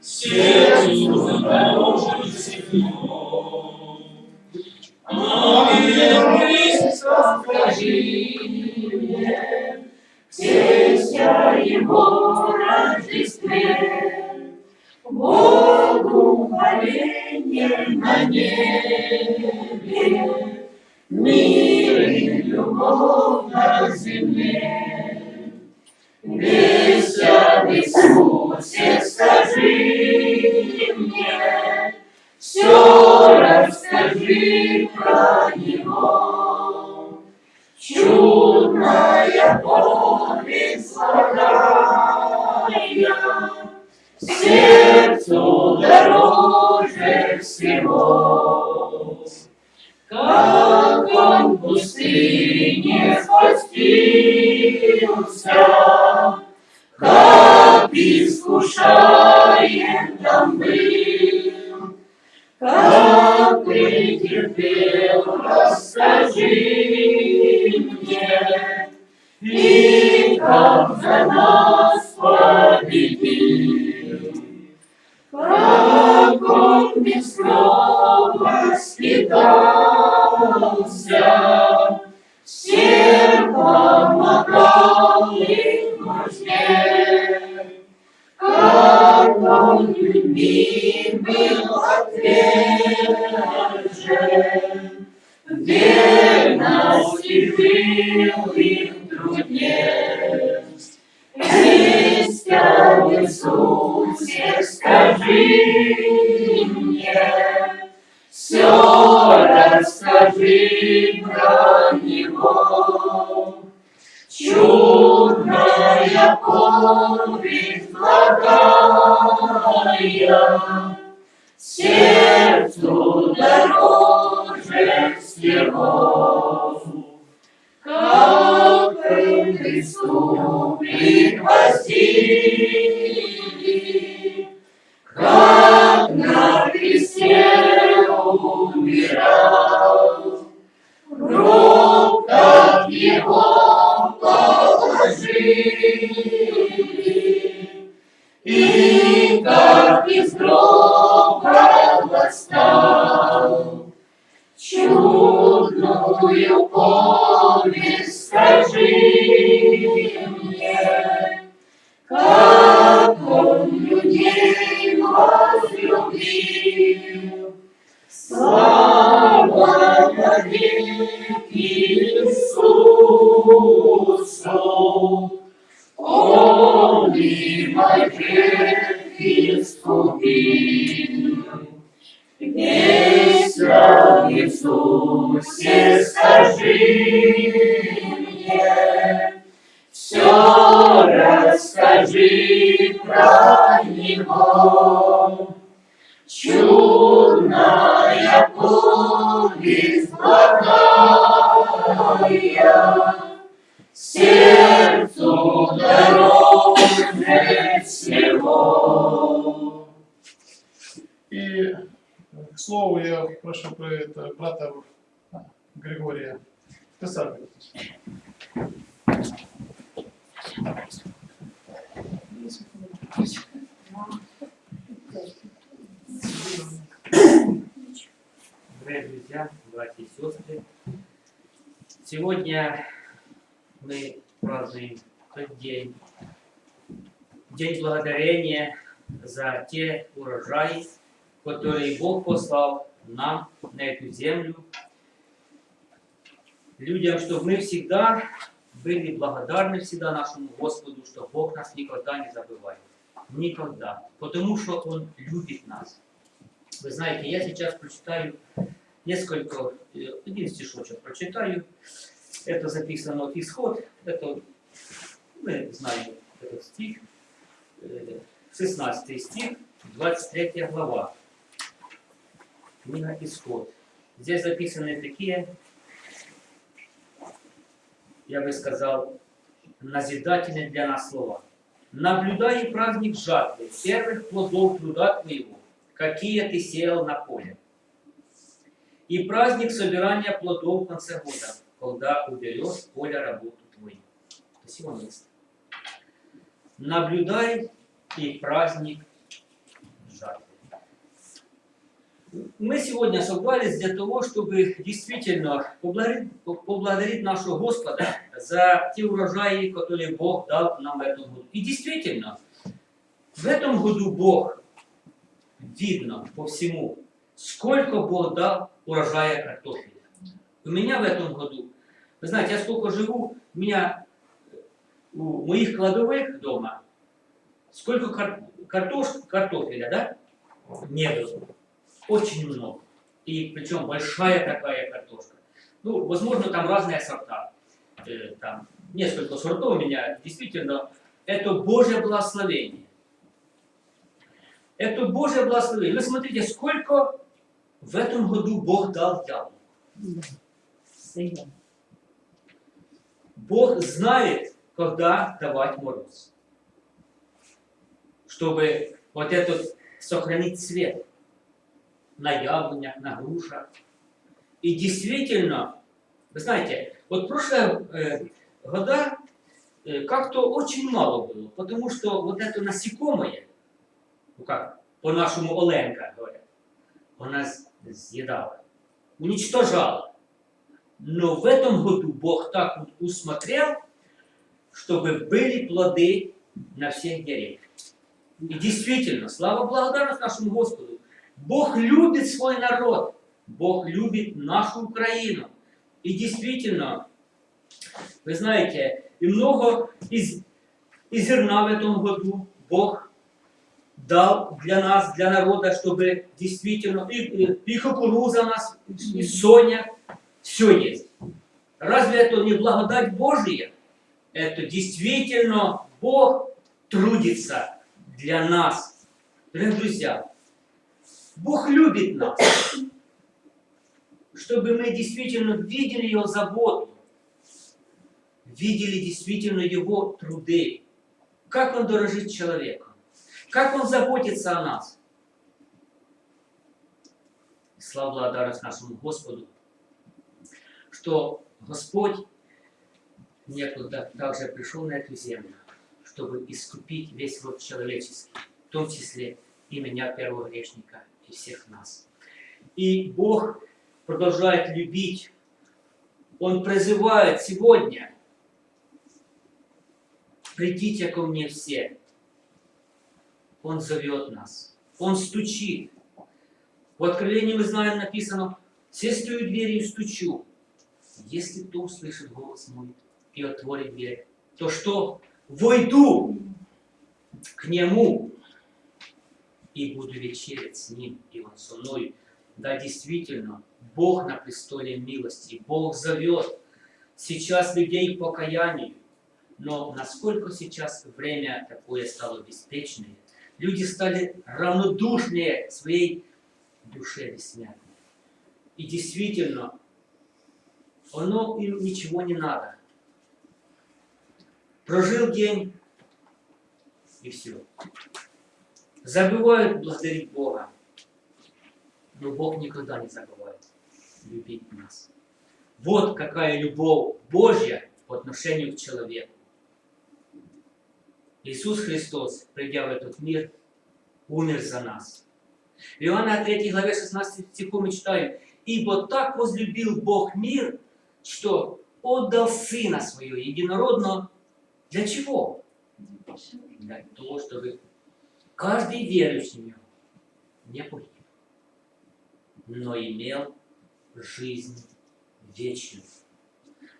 сердцу дороже всего. Богу хваленье на земле. Иисусе скажи мне, Все расскажи про Него. Чудная повесть сладкая, Сердцу дороже всего. Как он в пустыне спустился, Как искушаем там был, Как претерпел, расскажи мне, И как за нас победил. Как он без слова скитался, Всем помогал и в нужде. Он любим был отвержен, верности жил и в труде. Весть об Иисусе скажи мне, Все расскажи про Него. Чудная повесть благая, Сердцу дороже всего. Как Христу пригвоздили, Как И как из гроба восстал, Чудную повесть скажи мне, Как он людей возлюбил. Те урожаи, которые Бог послал нам на эту землю, людям, чтобы мы всегда были благодарны всегда нашему Господу, что Бог нас никогда не забывает. Никогда. Потому что Он любит нас. Вы знаете, я сейчас прочитаю несколько, э, один стишочек прочитаю. Это записано в Исход. Это, мы знаем этот стих. Э, 16 стих, 23 глава. Книга Исход. Здесь записаны такие, я бы сказал, назидательные для нас слова. Наблюдай праздник жатвы, первых плодов труда твоего, какие ты сеял на поле. И праздник собирания плодов в конце года, когда уберешь с поля работу твою. Спасибо место. Наблюдай и праздник жатвы. Мы сегодня собрались для того, чтобы действительно поблагодарить, нашего Господа за те урожаи, которые Бог дал нам в этом году. И действительно, в этом году Бог, видно по всему, сколько Бог дал урожая картофеля. У меня в этом году, вы знаете, я сколько живу, у меня у моих кладовых дома, сколько кар картош, картофеля, да, не было. Очень много. И причем большая такая картошка. Ну, возможно, там разные сорта. Э, там несколько сортов у меня. Действительно, это Божье благословение. Это Божье благословение. Вы смотрите, сколько в этом году Бог дал яблок. Бог знает, когда давать мороз. Чтобы вот этот сохранить цвет на яблонях, на грушах. И действительно, вы знаете, вот прошлые э, года э, как-то очень мало было, потому что вот это насекомое, ну как, по-нашему Оленка говорят, она съедала, уничтожала. Но в этом году Бог так вот усмотрел, чтобы были плоды на всех деревьях. И действительно, слава благодарность нашему Господу, Бог любит свой народ, Бог любит нашу Украину. И действительно, вы знаете, и много из, из зерна в этом году Бог дал для нас, для народа, чтобы действительно и, и, и кукуруза у нас, и соня, все есть. Разве это не благодать Божия? Это действительно Бог трудится для нас. Дорогие друзья, Бог любит нас, чтобы мы действительно видели Его заботу, видели действительно Его труды, как Он дорожит человеком, как Он заботится о нас. Слава благодарность нашему Господу, что Господь некуда также пришел на эту землю, чтобы искупить весь род человеческий, в том числе и меня, первого грешника, и всех нас. И Бог продолжает любить. Он призывает сегодня, придите ко мне все. Он зовет нас. Он стучит. В Откровении мы знаем, написано, все стою дверью и стучу. Если кто услышит голос мой и отворит дверь, то что? Войду к нему и буду вечерять с Ним, и Он со мной. Да, действительно, Бог на престоле милости, Бог зовет сейчас людей к покаянию. Но насколько сейчас время такое стало беспечное, люди стали равнодушнее своей душе бессмертной. И действительно, оно им ничего не надо. Прожил день, и все забывают благодарить Бога. Но Бог никогда не забывает любить нас. Вот какая любовь Божья по отношению к человеку. Иисус Христос, придя в этот мир, умер за нас. В Иоанна 3 главе 16 стиху мы читаем, «Ибо так возлюбил Бог мир, что отдал Сына Своего Единородного». Для чего? Для того, чтобы Каждый верующий в него не погиб, но имел жизнь вечную.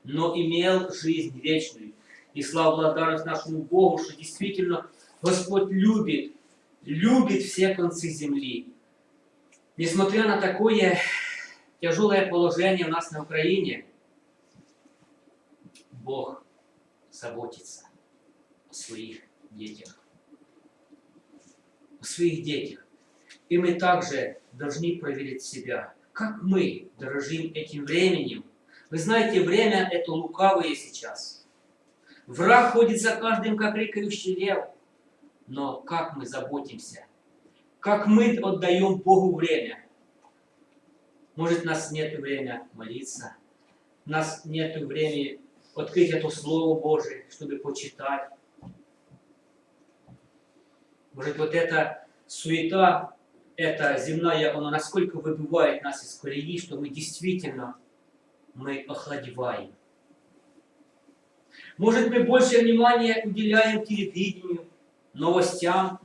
Но имел жизнь вечную. И слава благодарность нашему Богу, что действительно Господь любит, любит все концы земли. Несмотря на такое тяжелое положение у нас на Украине, Бог заботится о своих детях в своих детях. И мы также должны проверить себя, как мы дорожим этим временем. Вы знаете, время это лукавое сейчас. Враг ходит за каждым, как рыкающий лев. Но как мы заботимся? Как мы отдаем Богу время? Может, у нас нет времени молиться, у нас нет времени открыть это Слово Божие, чтобы почитать. Может, вот эта суета, эта земная, она насколько выбивает нас из колеи, что мы действительно, мы охладеваем. Может, мы больше внимания уделяем телевидению, новостям,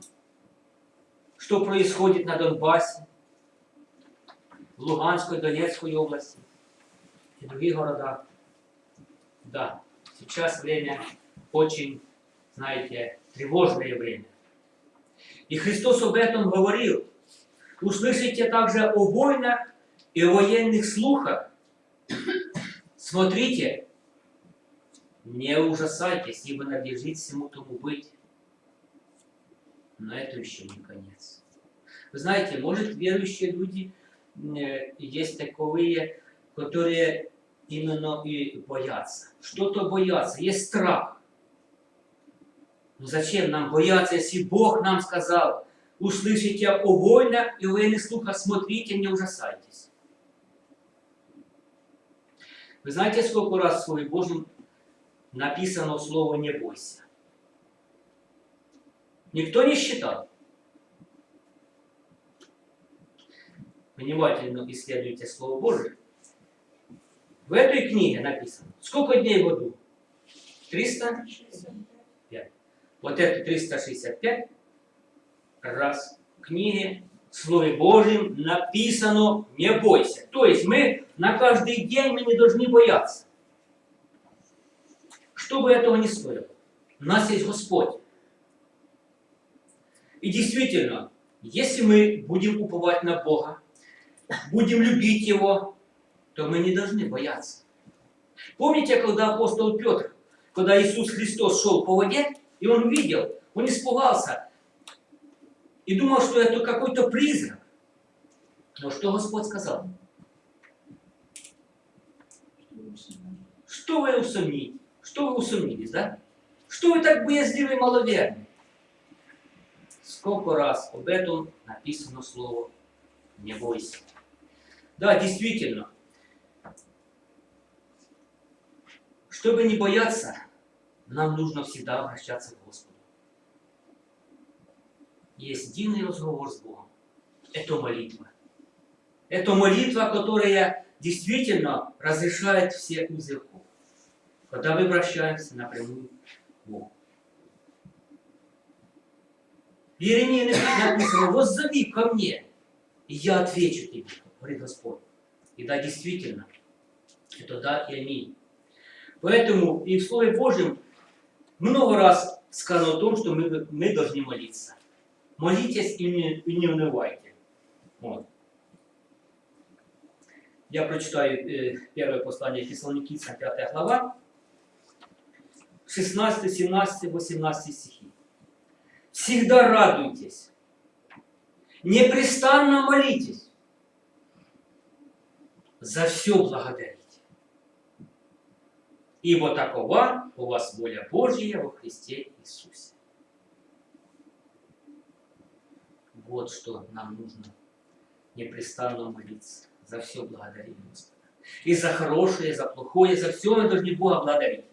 что происходит на Донбассе, в Луганской, Донецкой области и других городах. Да, сейчас время очень, знаете, тревожное время. И Христос об этом говорил. Услышите также о войнах и о военных слухах. Смотрите, не ужасайтесь, ибо надлежит всему тому быть. Но это еще не конец. Вы знаете, может, верующие люди э, есть таковые, которые именно и боятся. Что-то боятся, есть страх. Но зачем нам бояться, если Бог нам сказал, услышите о войнах и военных слухах, смотрите, не ужасайтесь. Вы знаете, сколько раз в Слове Божьем написано слово «не бойся»? Никто не считал. Внимательно исследуйте Слово Божие. В этой книге написано, сколько дней в году? 365. Вот это 365 раз в книге Слове Божьем написано «не бойся». То есть мы на каждый день мы не должны бояться. Что бы этого ни стоило. У нас есть Господь. И действительно, если мы будем уповать на Бога, будем любить Его, то мы не должны бояться. Помните, когда апостол Петр, когда Иисус Христос шел по воде, и он увидел, он испугался и думал, что это какой-то призрак. Но что Господь сказал? Что вы усомнились? Что вы усомнились, да? Что вы так боязливы и маловерны? Сколько раз об этом написано слово «не бойся». Да, действительно, чтобы не бояться, нам нужно всегда обращаться к Господу. Есть единый разговор с Богом. Это молитва. Это молитва, которая действительно разрешает все узы когда мы обращаемся напрямую к Богу. Иеремии написано, воззови ко мне, и я отвечу тебе, говорит Господь. И да, действительно, это да и аминь. Поэтому и в Слове Божьем много раз сказано о том, что мы, мы должны молиться. Молитесь и не, и не унывайте. Вот. Я прочитаю э, первое послание Фессалоникийцам, 5 глава, 16, 17, 18 стихи. Всегда радуйтесь, непрестанно молитесь, за все благодарите. Ибо такова у вас воля Божья во Христе Иисусе. Вот что нам нужно непрестанно молиться. За все благодарить Господа. И за хорошее, и за плохое, за все мы должны Бога благодарить.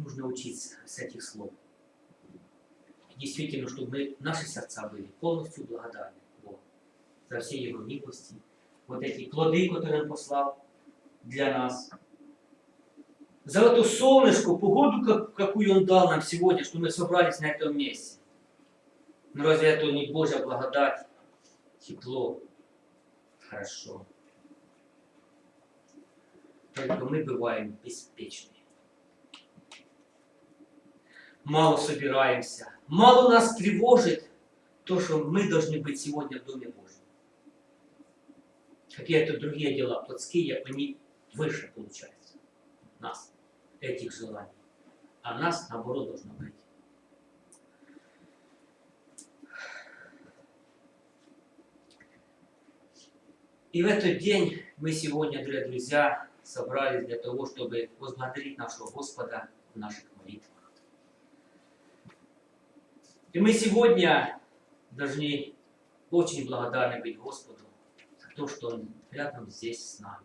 нужно учиться с этих слов. Действительно, чтобы мы, наши сердца были полностью благодарны Богу за все Его милости, вот эти плоды, которые Он послал для нас. За эту солнышко, погоду, какую Он дал нам сегодня, что мы собрались на этом месте. Но разве это не Божья благодать? Тепло. Хорошо. Только мы бываем беспечны мало собираемся, мало нас тревожит то, что мы должны быть сегодня в Доме Божьем. Какие-то другие дела плотские, они выше получаются нас, этих желаний. А нас, наоборот, должно быть. И в этот день мы сегодня, дорогие друзья, собрались для того, чтобы возблагодарить нашего Господа в наших молитвах. И мы сегодня должны очень благодарны быть Господу то, что Он рядом здесь с нами.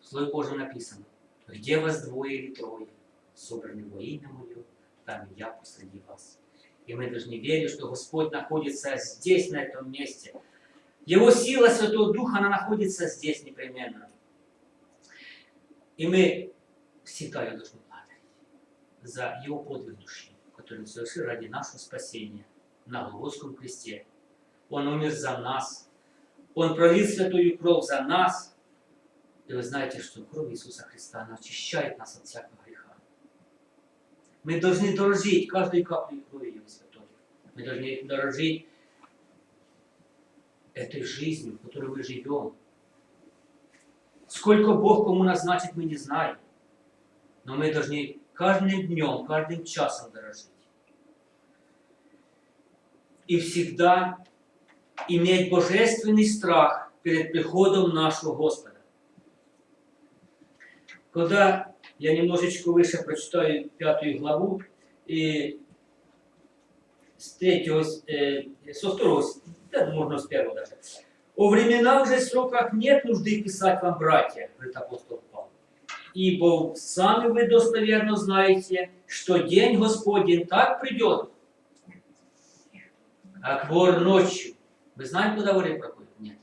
В Слове Божьем написано, где вас двое или трое, собраны во имя Мое, там и я посреди вас. И мы должны верить, что Господь находится здесь, на этом месте. Его сила Святого Духа, она находится здесь непременно. И мы всегда ее должны благодарить за Его подвиг души, который Он совершил ради нашего спасения на Голгофском кресте. Он умер за нас. Он пролил святую кровь за нас. И вы знаете, что кровь Иисуса Христа, очищает нас от всякого греха. Мы должны дорожить каждой каплей крови Его Святой. Мы должны дорожить этой жизнью, в которой мы живем. Сколько Бог кому назначит, мы не знаем. Но мы должны каждым днем, каждым часом дорожить. И всегда иметь божественный страх перед приходом нашего Господа. Когда я немножечко выше прочитаю пятую главу, и с третьего, э, со второго, да, можно с первого даже. «О временах же сроках нет нужды писать вам, братья», говорит апостол Павел. «Ибо сами вы достоверно знаете, что день Господень так придет, как вор ночью». Вы знаете, куда вор проходит? Нет.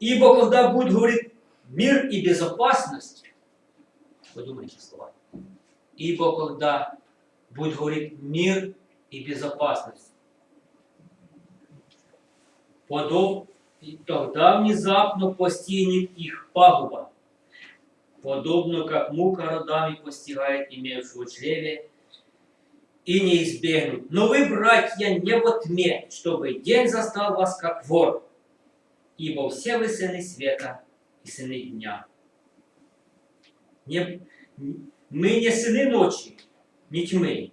«Ибо когда будет, говорит, мир и безопасность, подумайте слова, ибо когда будет говорить мир и безопасность, подоб, тогда внезапно постигнет их пагуба, подобно как мука родами постигает имевшего чреве, и не избегнут. Но вы, братья, не во тьме, чтобы день застал вас как вор, ибо все вы сыны света и сыны дня. Не, мы не сыны ночи, не тьмы.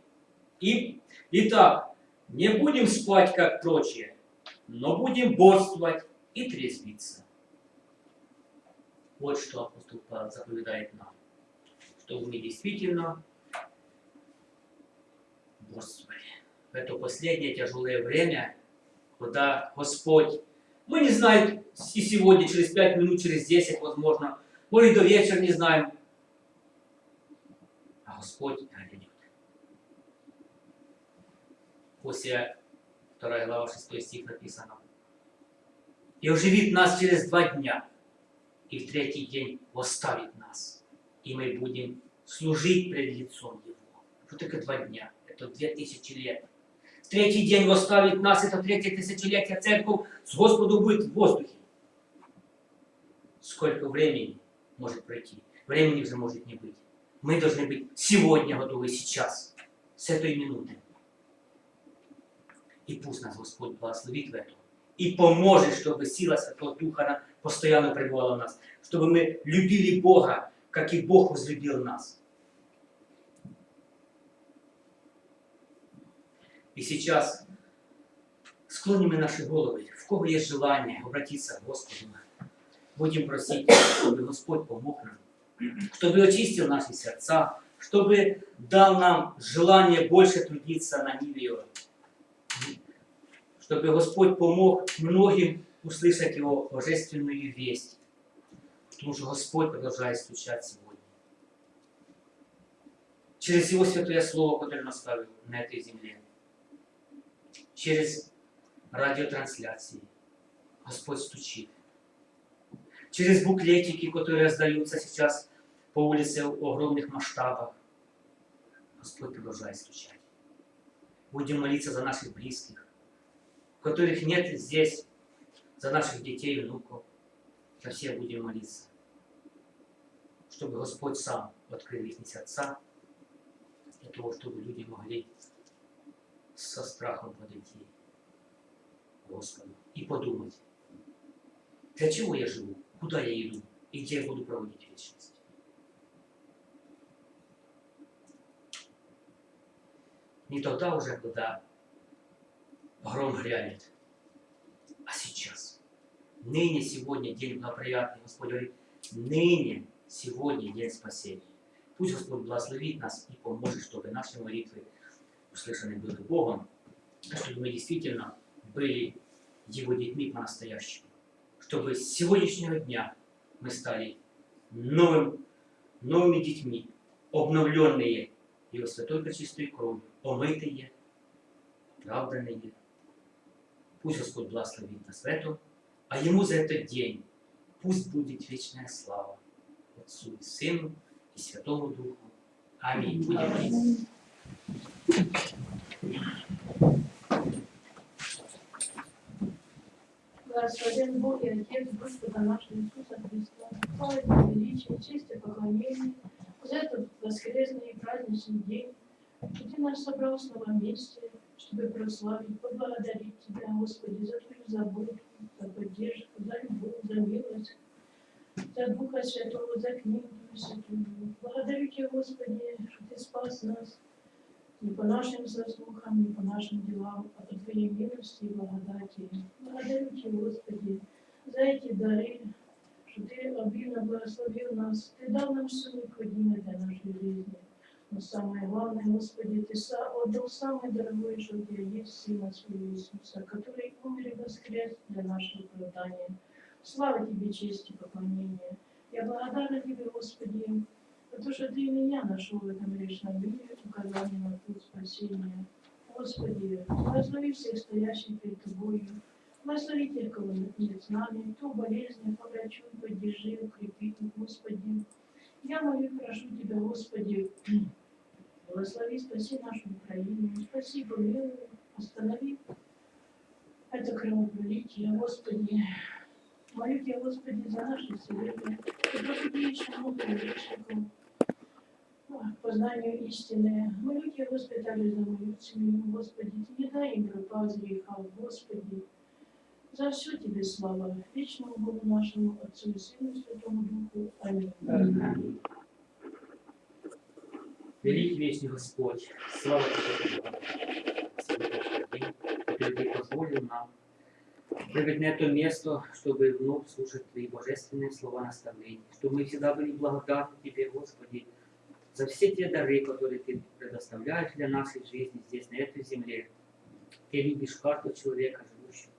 И, итак, не будем спать, как прочие, но будем борствовать и трезвиться. Вот что апостол заповедает нам, чтобы мы действительно борствовали. В это последнее тяжелое время, когда Господь, мы не знаем, и сегодня, через пять минут, через десять, возможно, может, до вечера не знаем, а Господь грядет. После 2 глава 6 стих написано. И оживит нас через два дня, и в третий день восставит нас, и мы будем служить пред лицом Его. Вот только два дня, это две тысячи лет. Третий день восставит нас, это третье тысячелетие, церковь с Господу будет в воздухе. Сколько времени может пройти? Времени уже может не быть. Мы должны быть сегодня готовы, сейчас, с этой минуты. И пусть нас Господь благословит в этом. И поможет, чтобы сила Святого Духа постоянно пребывала в нас. Чтобы мы любили Бога, как и Бог возлюбил нас. И сейчас склоним наши головы. В кого есть желание обратиться к Господу, будем просить, чтобы Господь помог нам, чтобы очистил наши сердца, чтобы дал нам желание больше трудиться на ниве чтобы Господь помог многим услышать Его божественную весть. Потому что Господь продолжает стучать сегодня. Через Его Святое Слово, которое Он оставил на этой земле. Через радиотрансляции. Господь стучит. Через буклетики, которые раздаются сейчас по улице в огромных масштабах. Господь продолжает стучать. Будем молиться за наших близких которых нет здесь, за наших детей и внуков. За всех будем молиться. Чтобы Господь сам открыл их сердца, для того, чтобы люди могли со страхом подойти к Господу и подумать, для чего я живу, куда я иду и где я буду проводить вечность. Не тогда уже, когда гром грянет. А сейчас, ныне, сегодня день благоприятный, Господь говорит, ныне, сегодня день спасения. Пусть Господь благословит нас и поможет, чтобы наши молитвы услышаны были Богом, чтобы мы действительно были Его детьми по-настоящему. Чтобы с сегодняшнего дня мы стали новым, новыми детьми, обновленные пречистою кров'ю омити є, правдане є. Пусть Господь благословит нас в этом, а Ему за этот день пусть будет вечная слава Отцу и Сыну и Святому Духу. Аминь. Будем молиться. Благословен Бог и Отец Господа нашего Иисуса Христа, слава величие, честь и поклонение за этот воскресный и праздничный день, что Ты нас собрал в новом месте, чтобы прославить, поблагодарить Тебя, Господи, за Твою заботу, за поддержку, за любовь, за милость, за Духа Святого, за книгу Святую. Благодарю Тебя, Господи, что Ты спас нас не по нашим заслугам, не по нашим делам, а по Твоей милости и благодати. Благодарю Тебя, Господи, за эти дары, что Ты обильно благословил нас. Ты дал нам все необходимое для нашей жизни. Но самое главное, Господи, Ты отдал самое дорогое, что у Тебя есть Сына Своего Иисуса, который умер и воскрес для нашего оправдания. Слава Тебе, честь и поклонение. Я благодарна Тебе, Господи, то, что Ты меня нашел в этом грешном мире, указание на путь спасения. Господи, благослови всех стоящих перед Тобою, благослови тех, кого нет с нами, кто в болезнях, поврачуй, поддержи, укрепи, Господи. Я молю прошу Тебя, Господи, благослови, спаси нашу Украину, спаси, помилуй, останови это кровопролитие, Господи. Молю Тебя, Господи, за наше вселение, и прошу Тебя еще много к познанию истины. Господи, также за мою семью, Господи, Ты не дай им пропасть греха, Господи. За все Тебе слава, вечному Богу нашему, Отцу и Сыну и Святому Духу. Аминь. Великий вечный Господь, слава Тебе, который Ты позволил нам прибыть на это место, чтобы вновь слушать Твои божественные слова наставления, чтобы мы всегда были благодарны Тебе, Господи, за все те дары, которые Ты предоставляешь для нашей жизни здесь, на этой земле. Ты любишь каждого человека, живущего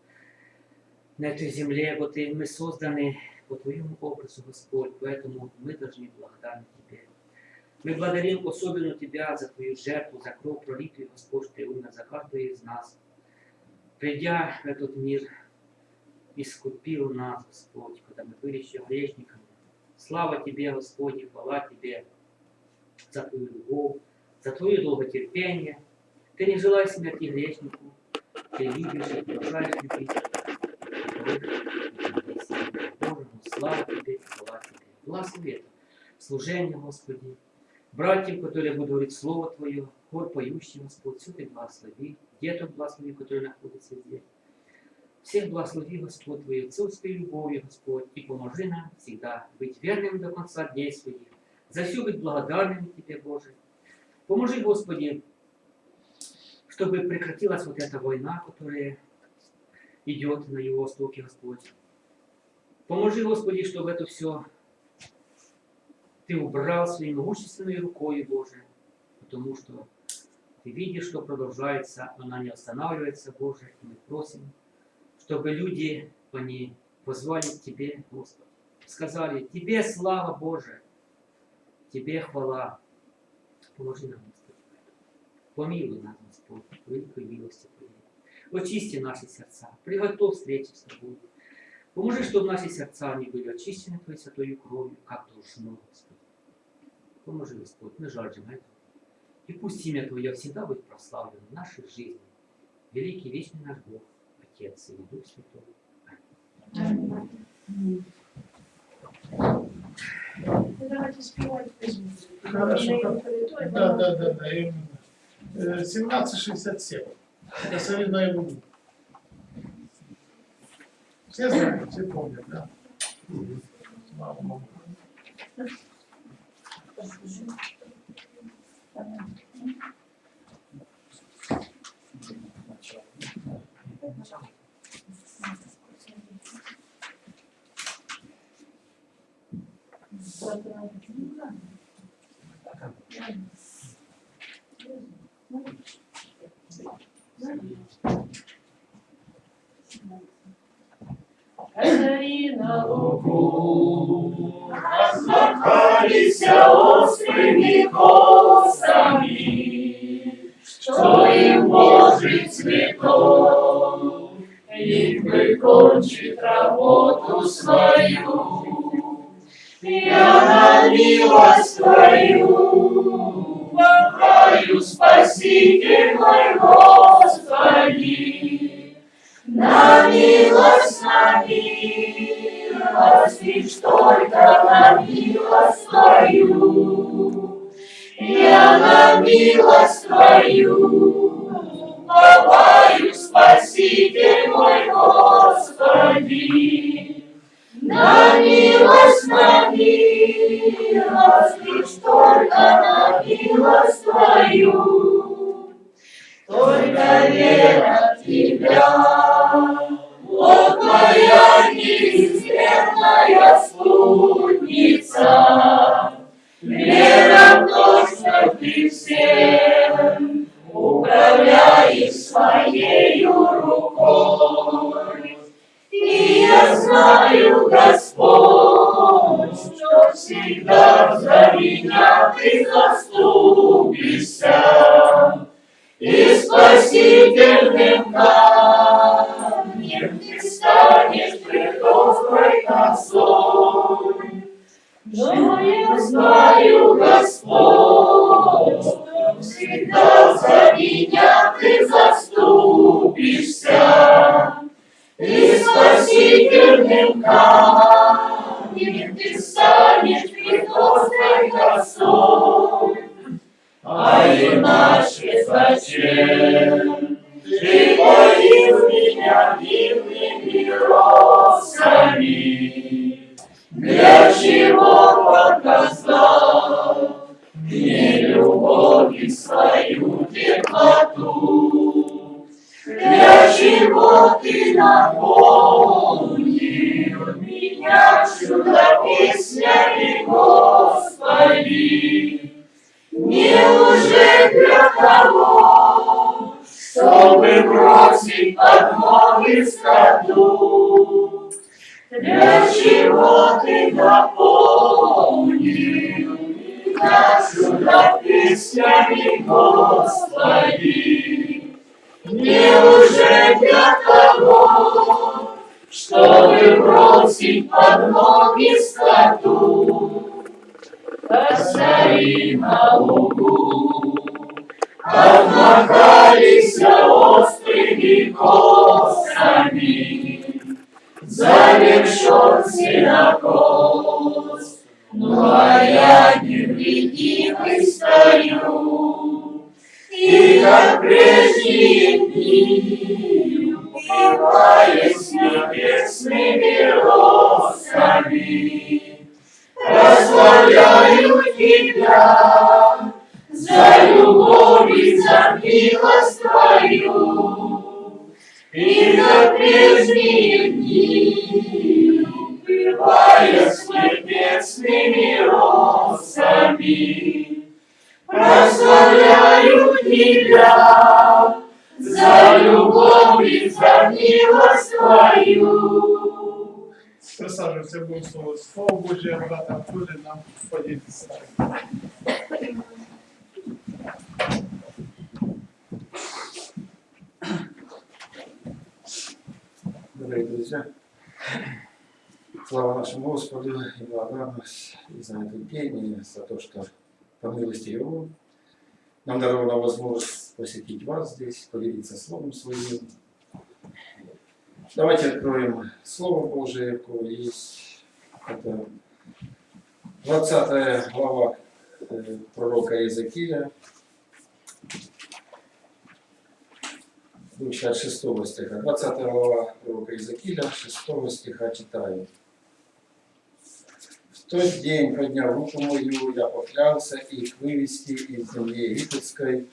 на этой земле, вот и мы созданы по Твоему образу, Господь, поэтому мы должны быть благодарны Тебе. Мы благодарим особенно Тебя за Твою жертву, за кровь пролитую, Господь, Ты умер за каждого из нас. Придя в этот мир, искупил нас, Господь, когда мы были еще грешниками. Слава Тебе, Господь, и хвала Тебе за Твою любовь, за Твое долготерпение. Ты не желаешь смерти грешнику, Ты любишь и продолжаешь любить. Боже, слава Тебе, хвала Тебе. Благослови это служение, Господи, братьям, которые будут говорить Слово Твое, хор поющий, Господь, все Ты благослови, деток благослови, которые находятся здесь. Всех благослови, Господь, Твоей отцовской любовью, Господь, и поможи нам всегда быть верными до конца дней своих, за все быть благодарными Тебе, Боже. Поможи, Господи, чтобы прекратилась вот эта война, которая идет на Его востоке, Господь. Поможи, Господи, чтобы это все Ты убрал своей могущественной рукой, Боже, потому что Ты видишь, что продолжается, она не останавливается, Боже, и мы просим, чтобы люди, они позвали к Тебе, Господи, сказали, Тебе слава, Боже, Тебе хвала. Поможи нам, Господи. Помилуй нас, Господь, великой милости Твоей. Очисти наши сердца, приготовь встречи с Тобой. Поможи, чтобы наши сердца не были очищены Твоей святой кровью, как должно, Господи. Поможи, Господь, мы жаждем этого. И пусть имя Твое всегда будет прославлено в нашей жизни. Великий, вечный наш Бог, Отец и Дух Святой. Ну, Давайте песню. Хорошо, Да, да, да, да, именно. Э, 1767. Это солидная буду. Все знают, все помнят, да? Слава Богу. Косарі на лугу, Розмахалися острими косами, Косари на лугу, Обмахались острыми косами, Завершен сенокос, Ну а я невредимый стою, И как прежние дни, и за это пение, за то, что по милости Его нам дарована возможность посетить вас здесь, поделиться Словом Своим. Давайте откроем Слово Божие, какое есть. Это 20 глава э, пророка Иезекииля, 66 стиха. 20 глава пророка Иезекииля, 6 стиха читаю. В тот день, подняв руку мою, я поклялся их вывести из земли египетской,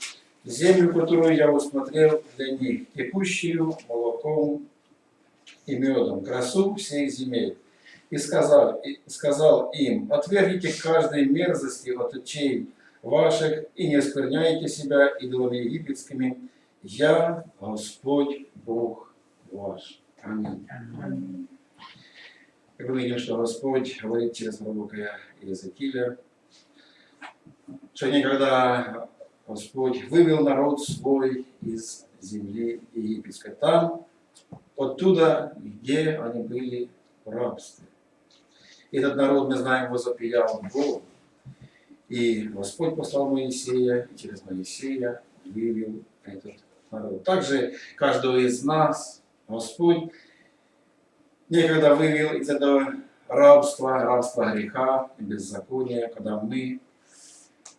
землю, которую я усмотрел для них, текущую молоком и медом, красу всех земель. И сказал, и сказал им, отвергните каждой мерзости от очей ваших и не оскверняйте себя идолами египетскими, я Господь Бог ваш. Аминь. Как мы видим, что Господь говорит через пророка Иезекииля, что никогда Господь вывел народ свой из земли египетской. Там, оттуда, где они были в рабстве. Этот народ, мы знаем, возопиял Богу. И Господь послал Моисея, и через Моисея вывел этот народ. Также каждого из нас Господь некогда вывел из этого рабства, рабства греха и беззакония, когда мы,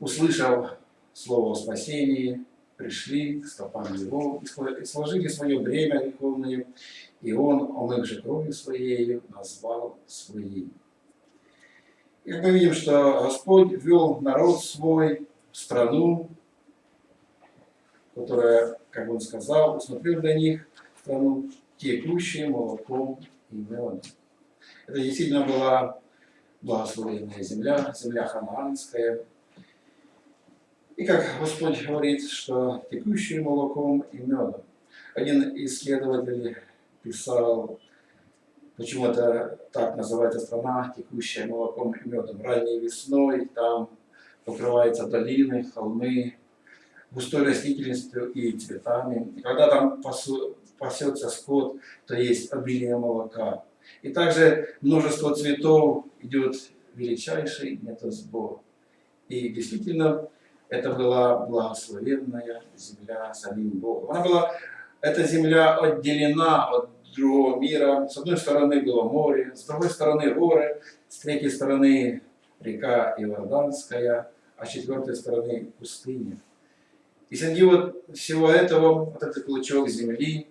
услышав Слово о спасении, пришли к стопам Его и сложили свое бремя греховное, и Он, омыв же кровью Своей, назвал своим. И мы видим, что Господь ввел народ свой в страну, которая, как Он сказал, усмотрел для них страну, текущую молоком и медом. Это действительно была благословенная земля, земля ханаанская. И как Господь говорит, что текущую молоком и медом. Один исследователь писал, почему это так называется страна, текущая молоком и медом. Ранней весной там покрываются долины, холмы, густой растительностью и цветами. И когда там пасу, пасется скот, то есть обилие молока. И также множество цветов идет величайший метасбор. И действительно, это была благословенная земля самим Богом. Она была, эта земля отделена от другого мира. С одной стороны было море, с другой стороны горы, с третьей стороны река Иорданская, а с четвертой стороны пустыня. И среди вот всего этого, вот этот клочок земли,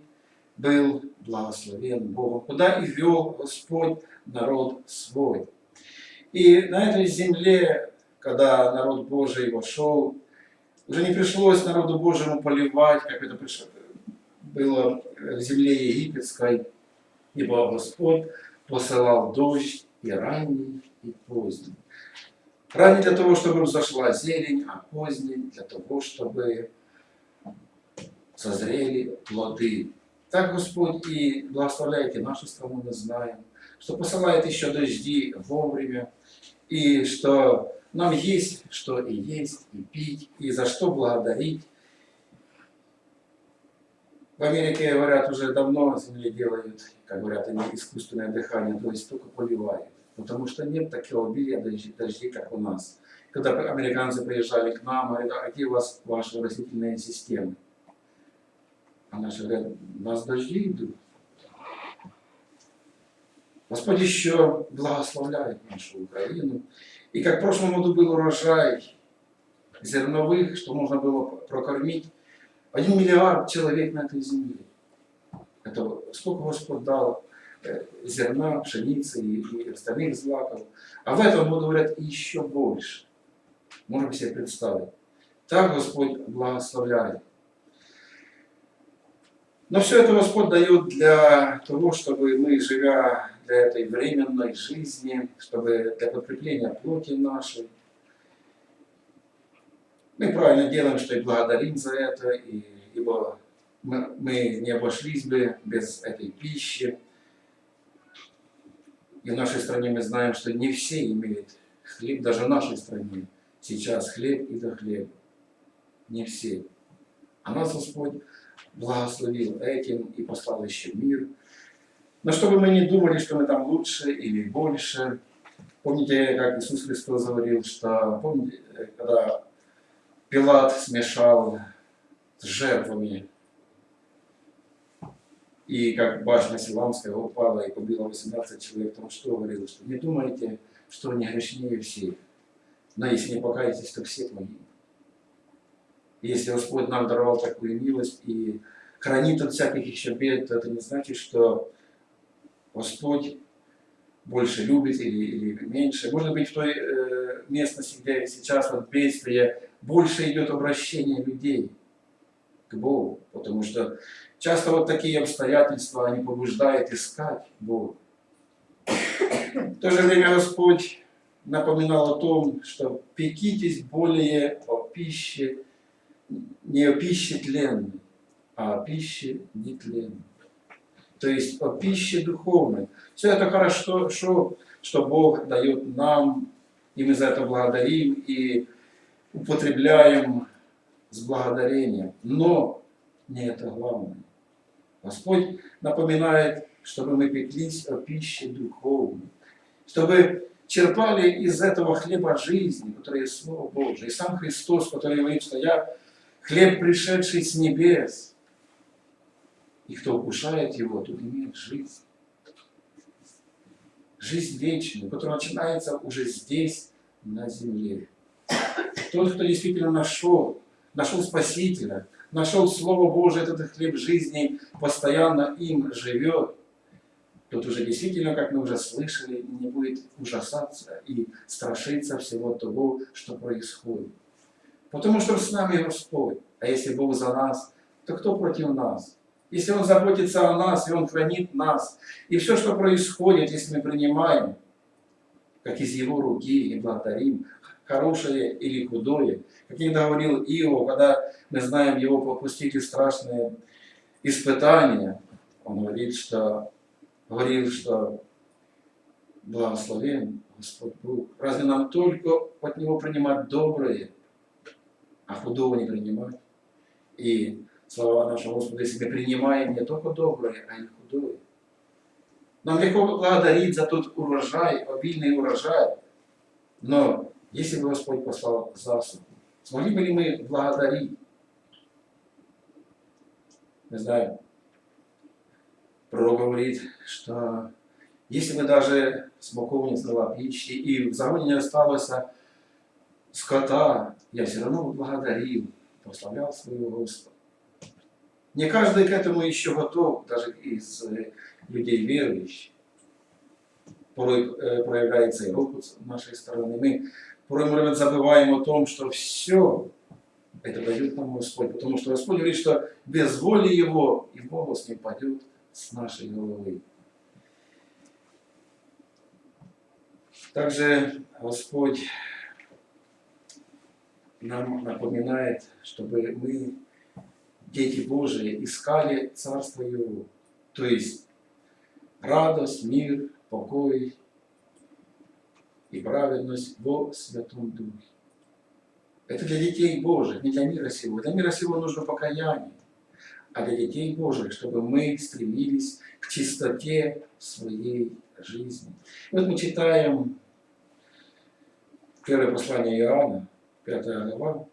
был благословен Богом, куда и вел Господь народ свой. И на этой земле, когда народ Божий вошел, уже не пришлось народу Божьему поливать, как это было в земле египетской, ибо Господь посылал дождь и ранний, и поздний. Ранний для того, чтобы взошла зелень, а поздний для того, чтобы созрели плоды. Так Господь и благословляет и нашу страну, мы знаем, что посылает еще дожди вовремя, и что нам есть что и есть, и пить, и за что благодарить. В Америке, говорят, уже давно земле делают, как говорят они, искусственное дыхание, то есть только поливают. Потому что нет такого обилия дождей, дождей, как у нас. Когда американцы приезжали к нам, говорят, а где у вас ваши растительные системы? А наши говорят, у нас дожди идут. Господь еще благословляет нашу Украину. И как в прошлом году был урожай зерновых, что можно было прокормить один миллиард человек на этой земле. Это сколько Господь дал э, зерна, пшеницы и, и остальных злаков. А в этом году, говорят, еще больше. Можем себе представить. Так Господь благословляет. Но все это Господь дает для того, чтобы мы, живя для этой временной жизни, чтобы для подкрепления плоти нашей, мы правильно делаем, что и благодарим за это, и, ибо мы, мы не обошлись бы без этой пищи. И в нашей стране мы знаем, что не все имеют хлеб, даже в нашей стране сейчас хлеб и до хлеба. Не все. А нас Господь благословил этим и послал еще мир. Но чтобы мы не думали, что мы там лучше или больше, помните, как Иисус Христос говорил, что, помните, когда Пилат смешал с жертвами, и как башня Силамская упала и побила 18 человек, там что говорил, что не думайте, что они грешнее всех, но если не покаетесь, то все погибнут. Если Господь нам даровал такую милость и хранит от всяких еще бед, то это не значит, что Господь больше любит или, или меньше. Может быть, в той э, местности, где сейчас вот бедствие, больше идет обращение людей к Богу. Потому что часто вот такие обстоятельства, они побуждают искать Бога. В то же время Господь напоминал о том, что пекитесь более о пище не о пище тленной, а о пище нетленной. То есть о пище духовной. Все это хорошо, что, что Бог дает нам, и мы за это благодарим, и употребляем с благодарением. Но не это главное. Господь напоминает, чтобы мы пеклись о пище духовной, чтобы черпали из этого хлеба жизни, который есть Слово Божие. И сам Христос, который говорит, что я хлеб, пришедший с небес, и кто вкушает его, тот имеет жизнь. Жизнь вечную, которая начинается уже здесь, на земле. Тот, кто действительно нашел, нашел Спасителя, нашел Слово Божие, этот хлеб жизни, постоянно им живет, тот уже действительно, как мы уже слышали, не будет ужасаться и страшиться всего того, что происходит. Потому что с нами Господь. А если Бог за нас, то кто против нас? Если Он заботится о нас, и Он хранит нас, и все, что происходит, если мы принимаем, как из Его руки, и благодарим, хорошее или худое, как иногда говорил Иов, когда мы знаем его попустили страшные испытания, он говорит, что, говорил, что благословен Господь Бог. Разве нам только от Него принимать доброе, а худого не принимать? И слова нашего Господа, если мы принимаем не только доброе, а и худое. Нам легко благодарить за тот урожай, обильный урожай, но если бы Господь послал засуху, смогли бы ли мы благодарить? Не знаю. Пророк говорит, что если бы даже смоковница дала пищи, и в загоне не осталось скота, я все равно благодарил, прославлял своего Господа. Не каждый к этому еще готов, даже из людей верующих. Порой э, проявляется и робот с нашей стороны. Мы порой, может быть, забываем о том, что все это дает нам Господь. Потому что Господь говорит, что без воли Его и голос не падет с нашей головы. Также Господь нам напоминает, чтобы мы, дети Божии, искали Царство Его. То есть радость, мир, покой и праведность во Святом Духе. Это для детей Божьих, не для мира сего. Для мира сего нужно покаяние. А для детей Божьих, чтобы мы стремились к чистоте своей жизни. И вот мы читаем первое послание Иоанна, 5 глава,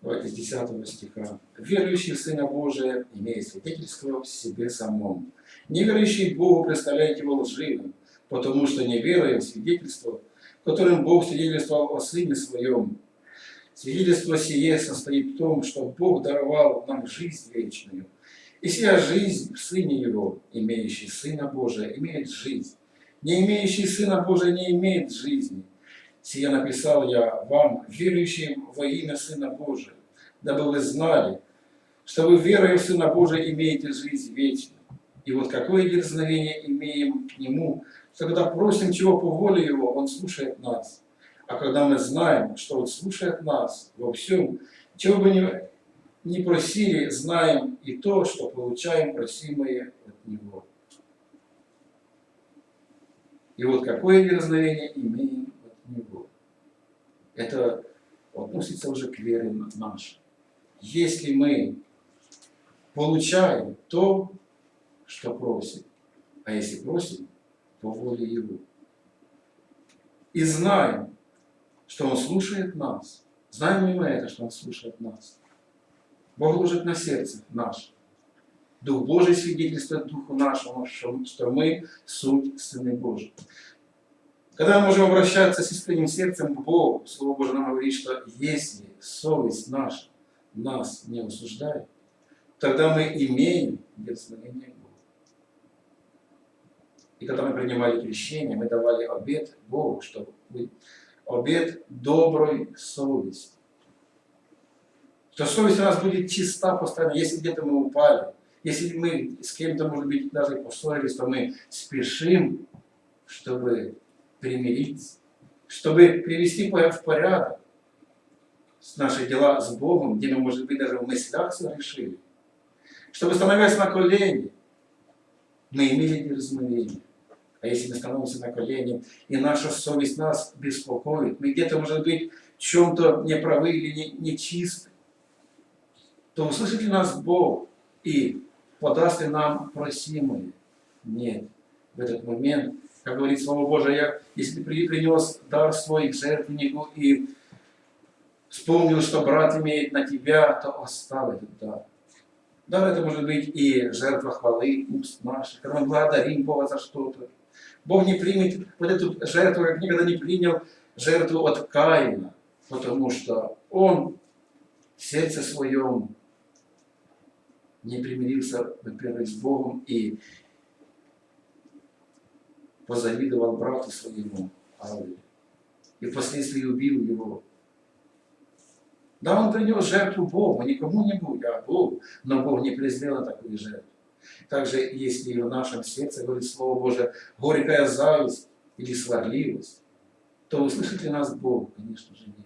Давайте с 10 стиха. «Верующий в Сына Божия имеет свидетельство в себе самом. Неверующий Богу представляет его лживым, потому что не веруя в свидетельство, которым Бог свидетельствовал о Сыне Своем. Свидетельство сие состоит в том, что Бог даровал нам жизнь вечную. И сия жизнь в Сыне Его, имеющий Сына Божия, имеет жизнь. Не имеющий Сына Божия не имеет жизни. Сия написал я вам, верующим во имя Сына Божия, дабы вы знали, что вы, верой в Сына Божия, имеете жизнь вечную. И вот какое дерзновение имеем к Нему, что когда просим чего по воле Его, Он слушает нас. А когда мы знаем, что Он слушает нас во всем, чего бы ни, ни просили, знаем и то, что получаем просимое от Него. И вот какое дерзновение имеем от Него. Это относится уже к вере нашей. Если мы получаем то, что просим, а если просим, по воле Его. И знаем, что Он слушает нас. Знаем ли мы это, что Он слушает нас? Бог ложит на сердце наше. Дух Божий свидетельствует Духу нашему, что мы суть Сыны Божьи. Когда мы можем обращаться с искренним сердцем к Богу, Слово Божие нам говорит, что если совесть наша нас не осуждает, тогда мы имеем благословение и когда мы принимали крещение, мы давали обед Богу, чтобы обед доброй совести. Что совесть у нас будет чиста постоянно, если где-то мы упали, если мы с кем-то, может быть, даже поссорились, то мы спешим, чтобы примириться, чтобы привести в порядок наши дела с Богом, где мы, может быть, даже в мыслях решили, чтобы, становясь на колени, мы имели дерзновение А если мы становимся на колени, и наша совесть нас беспокоит, мы где-то, может быть, в чем-то неправы или не, нечисты, то услышит ли нас Бог и подаст ли нам просимое? Нет. В этот момент, как говорит Слово Божие, я, если принес дар свой к жертвеннику и вспомнил, что брат имеет на тебя, то оставь этот дар. Дар это может быть и жертва хвалы уст наших, когда мы благодарим Бога за что-то. Бог не примет вот эту жертву, как никогда не принял жертву от Каина, потому что он в сердце своем не примирился, во-первых, с Богом и позавидовал брату своему Авелю. И впоследствии убил его. Да, он принес жертву Богу, не кому-нибудь, а Богу, но Бог не презрел такую жертву. Также, если в нашем сердце, говорит Слово Божие, горькая зависть или сварливость, то услышит ли нас Бог? Конечно же нет.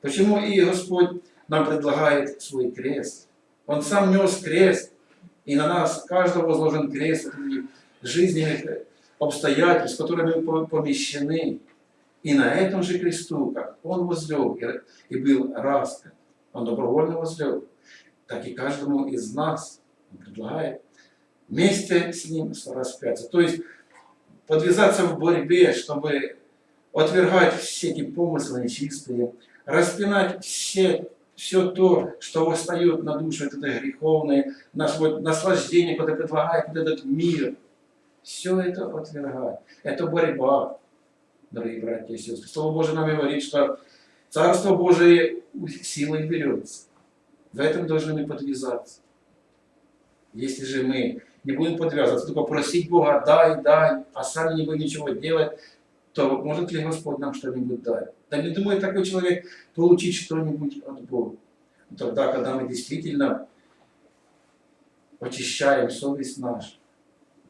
Почему и Господь нам предлагает свой крест? Он сам нес крест, и на нас каждого возложен крест этих жизненных обстоятельств, в которые мы по- помещены. И на этом же кресту, как Он возлег и, и был распят, Он добровольно возлег, так и каждому из нас предлагает вместе с Ним распяться. То есть подвязаться в борьбе, чтобы отвергать все эти помыслы нечистые, распинать все, все то, что восстает на душу, это греховное, наслаждение, которое предлагает вот этот мир. Все это отвергать. Это борьба, дорогие братья и сестры. Слово Божие нам говорит, что Царство Божие силой берется. В этом должны мы подвязаться. Если же мы не будем подвязываться, только просить Бога, дай, дай, а сами не будем ничего делать, то может ли Господь нам что-нибудь дать? Да не думает такой человек получить что-нибудь от Бога. Тогда, когда мы действительно очищаем совесть нашу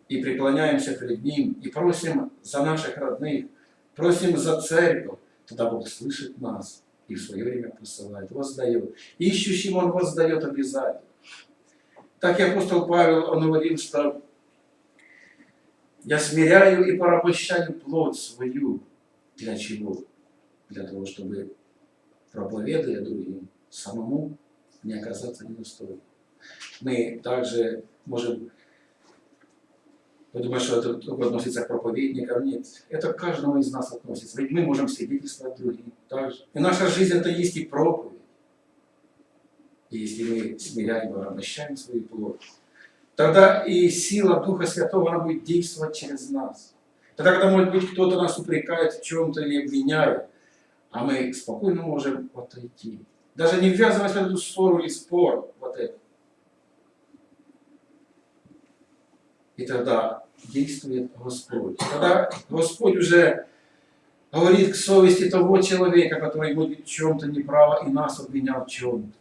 и преклоняемся перед Ним, и просим за наших родных, просим за церковь, тогда Бог слышит нас и в свое время посылает, воздает. Ищущим Он воздает обязательно. Так и апостол Павел, он говорил, что я смиряю и порабощаю плоть свою. Для чего? Для того, чтобы, проповедуя другим, самому не оказаться недостойным. Мы также можем подумать, что это только относится к проповедникам. Нет, это к каждому из нас относится. Ведь мы можем свидетельствовать другим также. И наша жизнь это есть и проповедь. И если мы смиряем и порабощаем свою плоть, тогда и сила Духа Святого, она будет действовать через нас. Тогда, когда, может быть, кто-то нас упрекает в чем-то или обвиняет, а мы спокойно можем отойти. Даже не ввязываясь в эту ссору или спор, вот это. И тогда действует Господь. Тогда Господь уже говорит к совести того человека, который будет в чем-то неправо и нас обвинял в чем-то.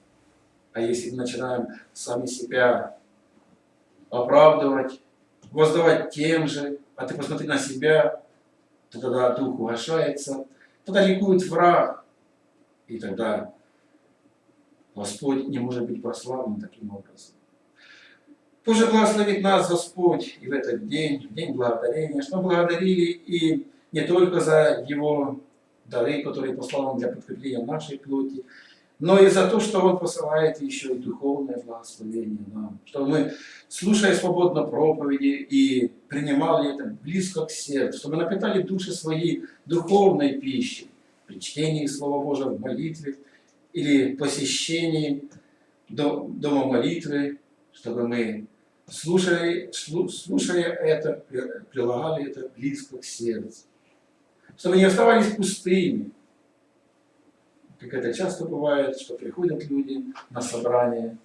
А если мы начинаем сами себя оправдывать, воздавать тем же, а ты посмотри на себя, то тогда дух угошается, тогда ликует враг, и тогда Господь не может быть прославлен таким образом. Боже, благословит нас Господь и в этот день, в день благодарения, что благодарили и не только за Его дары, которые послал нам для подкрепления нашей плоти, но и за то, что Он посылает еще и духовное благословение нам, чтобы мы, слушая свободно проповеди и принимали это близко к сердцу, чтобы напитали души свои духовной пищей, при чтении Слова Божьего в молитве или посещении до- дома молитвы, чтобы мы, слушая, слу- слушая это, при- прилагали это близко к сердцу, чтобы не оставались пустыми, как это часто бывает, что приходят люди на собрание,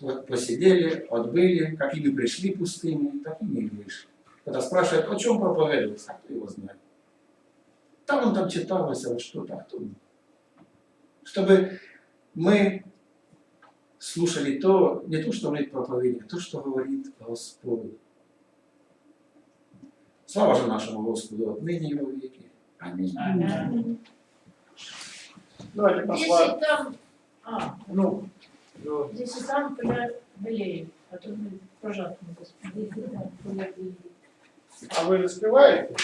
вот посидели, отбыли, какими пришли пустыми, такими и вышли. Когда спрашивают, о чем проповедовался, а кто его знает. Там он там читался, вот что-то, а кто. Чтобы мы слушали то, не то, что говорит проповедник, а то, что говорит Господь. Слава же нашему Господу отныне и веки. Аминь. Давайте Если послать. там, а, Ну, ну, если там поля белеет, а то мы пожатым господи. А вы успеваете?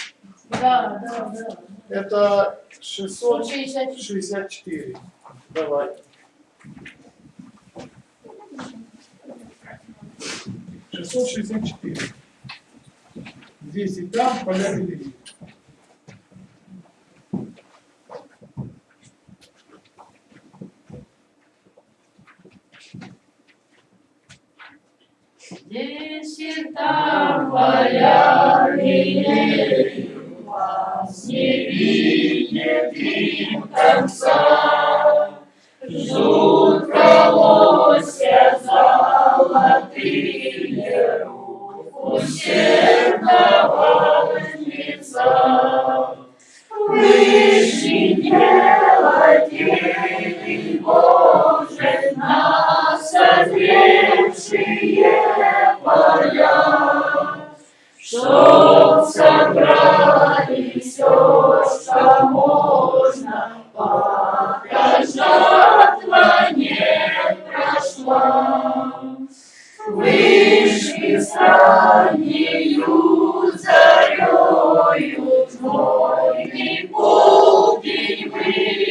Да, да, да. Это 600 160. 64. Давай. Шестьсот шестьдесят четыре. Двести там, поля впереди. Десять там белеют, вас не видит им конца. Ждут колосья золотые рук усердного жнеца. Вышли делатели Боже, на созревшие поля, чтоб собрали все, что можно, пока жатва не прошла. Вышли с раннею зарею, Твой полдень вышли.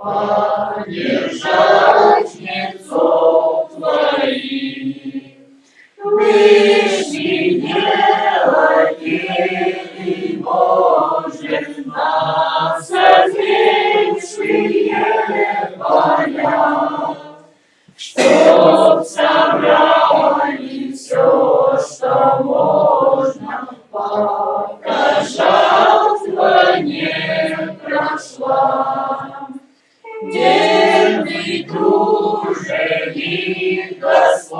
Поддержать жнецов твоих. Вышли делатели Боже, на созревшие поля, Чтоб собрали Right.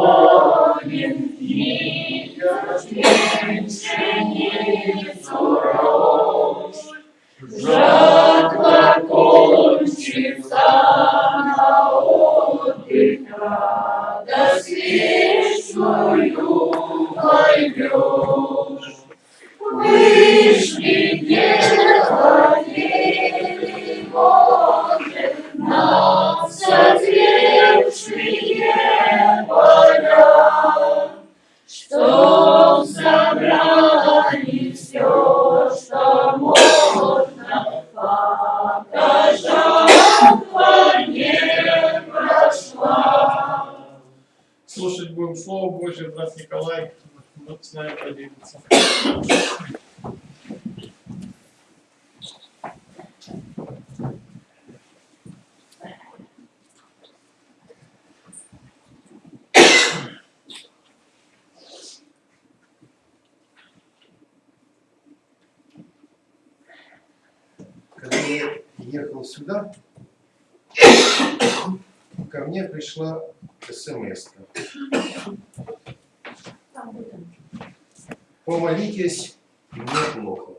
Помолитесь, мне плохо.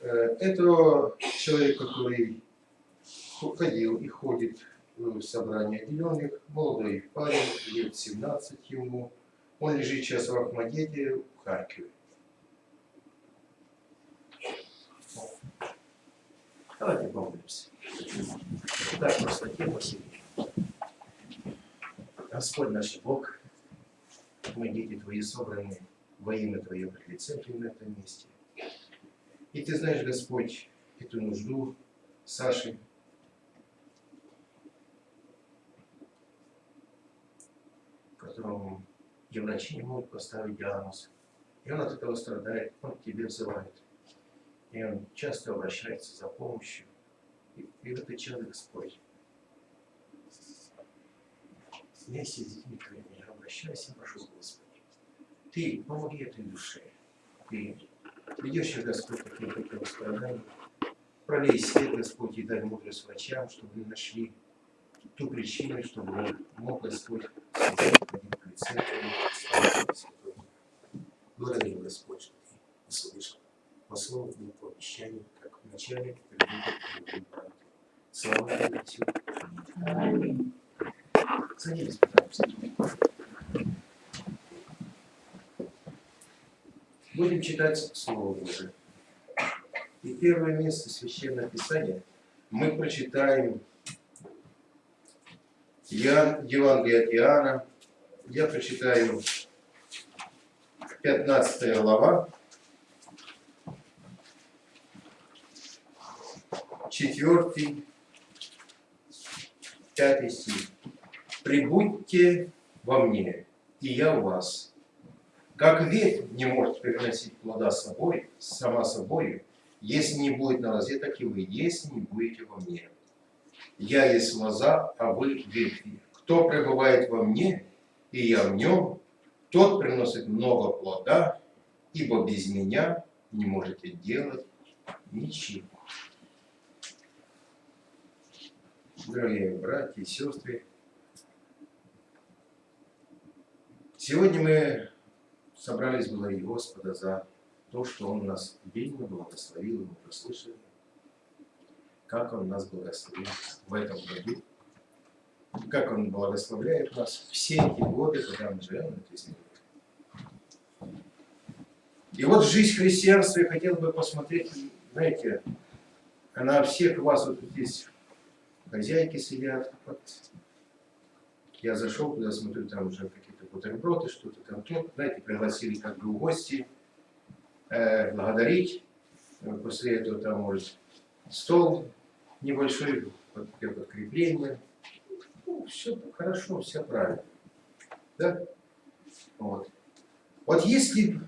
Э, Это человек, который ходил и ходит в собрание отделенных, молодой парень, лет 17 ему. Он лежит сейчас в Ахмадете, в Харькове. Давайте помолимся. Так просто тема сидит. Господь наш Бог, мы дети Твои собраны во имя Твое пред Твоим на этом месте. И Ты знаешь, Господь, эту нужду Саши, которому и врачи не могут поставить диагноз. И он от этого страдает, он к Тебе взывает. И он часто обращается за помощью. И, и в этот час, Господь, вместе с детьми Твоими обращайся, прошу, Господи. Ты помоги этой душе. Ты ведешь их, Господь, какие такие страдания. Пролей свет, Господь, и дай мудрость врачам, чтобы они нашли ту причину, чтобы он мог, Господь. Благодарим, Господь, что Ты услышал по слову и по обещанию, как в начале, так и в конце. Слава Тебе. Садитесь, пожалуйста. Будем читать Слово Божие. И первое место Священного Писания мы прочитаем Иоанн, Евангелие от Иоанна. Я прочитаю 15 глава, 4, 5 стих. «Прибудьте во мне, и я в вас. Как ветвь не может приносить плода собой, сама собой, если не будет на лозе, так и вы, если не будете во мне. Я есть лоза, а вы ветви. Кто пребывает во мне, и я в нем, тот приносит много плода, ибо без меня не можете делать ничего. Дорогие братья и сестры, сегодня мы собрались благодарить Господа за то, что Он нас обильно благословил, и мы прослышали, как Он нас благословил в этом году, как Он благословляет нас все эти годы, когда мы живем на этой земле. И вот жизнь христианства я хотел бы посмотреть, знаете, на всех вас, вот здесь хозяйки сидят, вот. я зашел туда, смотрю, там уже бутерброды, что-то там тут, знаете, пригласили как бы в гости, э, благодарить, после этого там может стол небольшой, для подкрепления, ну, все хорошо, все правильно, да, вот. Вот если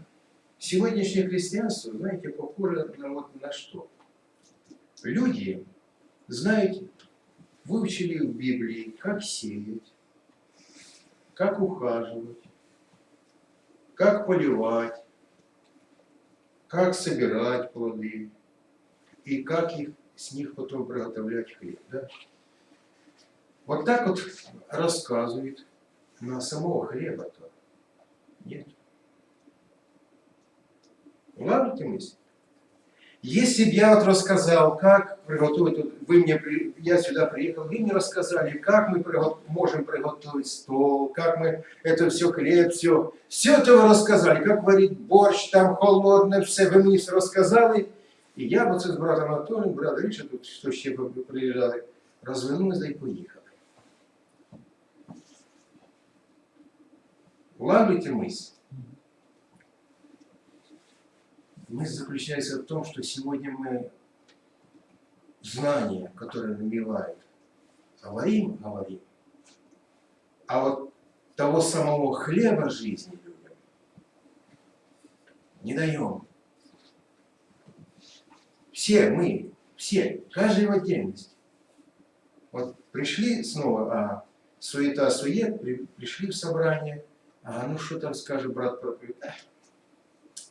сегодняшнее христианство, знаете, похоже на, вот, на что? Люди, знаете, выучили в Библии, как сеять, как ухаживать, как поливать, как собирать плоды и как их, с них потом приготовлять хлеб. Да? Вот так вот рассказывает на самого хлеба-то. Нет. Улавливаете мысль? Если бы я вот рассказал, как приготовить, вы мне, я сюда приехал, вы мне рассказали, как мы можем приготовить стол, как мы это все, хлеб, все, все это вы рассказали, как варить борщ, там холодное, все, вы мне все рассказали, и я вот с братом Анатолием, брат Риша, тут что ще приезжали, развернулись, да и поехали. Улавливайте мысль. Мысль заключается в том, что сегодня мы знания, которые набивают, говорим, говорим, а вот того самого хлеба жизни людям не даем. Все мы, все, каждый в отдельности. Вот пришли снова, а суета, сует, при, пришли в собрание, а ну что там скажет брат проповедь,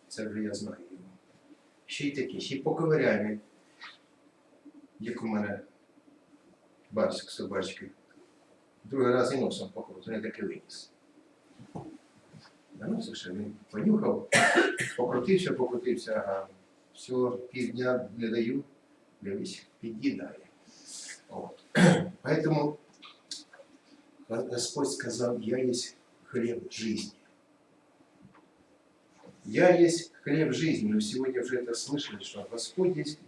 це вже я знаю. Ще й такі, ще й поковиряємо, як у мене барсик собачки. Другий раз і носом походу, не таки виніс. Наносив, що він понюхав, покрутився, покрутився, ага. Все, півдня не даю, дивись, під'їдає. Поэтому Господь сказал, я есть хлеб жизни. Я есть хлеб жизни. Мы сегодня уже это слышали, что Господь есть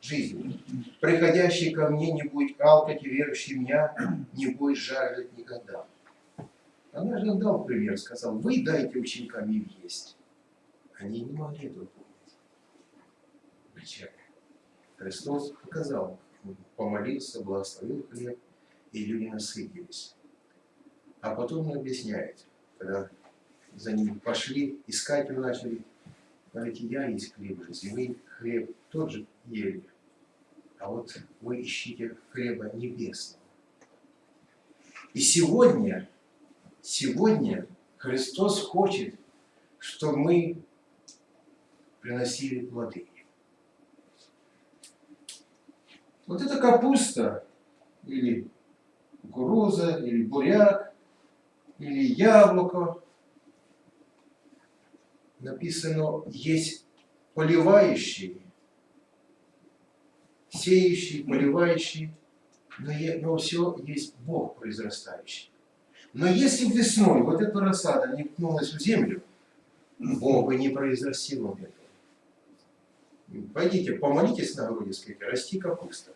жизнь. Приходящий ко мне не будет алкать, и верующий меня не будет жаждать никогда. Она же дал пример, сказал, вы дайте ученикам им есть. Они не могли это помнить. Причем Христос показал, помолился, благословил хлеб, и люди насытились. А потом он объясняет, когда за ним пошли, искать его начали. Говорите, я есть хлеб вы хлеб тот же ели, а вот вы ищите хлеба небесного. И сегодня, сегодня Христос хочет, чтобы мы приносили плоды. Вот эта капуста, или кукуруза, или буряк, или яблоко, написано, есть поливающий, сеющий, поливающий, но, но все есть Бог произрастающий. Но если весной вот эта рассада не ткнулась в землю, Бог бы не произрастил этого. Пойдите, помолитесь на груди, скажите, расти капуста.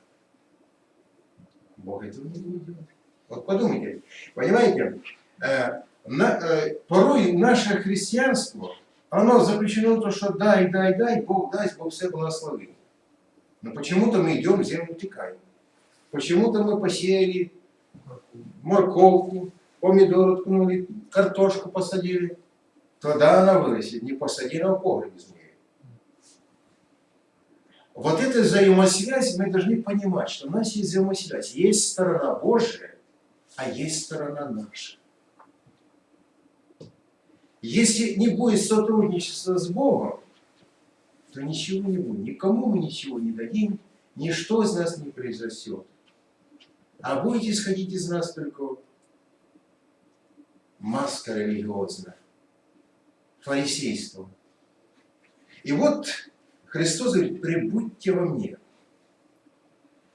Бог этого не будет делать. Вот подумайте, понимаете, э, на- э, порой наше христианство, оно заключено в том, что дай, дай, дай, Бог даст, Бог все благословит. Но почему-то мы идем землю утекаем. Почему-то мы посеяли морковку, помидор ткнули, картошку посадили. Тогда она вырастет, не посадила в погребе змеи. Вот эта взаимосвязь, мы должны понимать, что у нас есть взаимосвязь. Есть сторона Божия, а есть сторона наша. Если не будет сотрудничества с Богом, то ничего не будет. Никому мы ничего не дадим, ничто из нас не произрастет. А будет исходить из нас только маска религиозная, фарисейство. И вот Христос говорит, прибудьте во мне.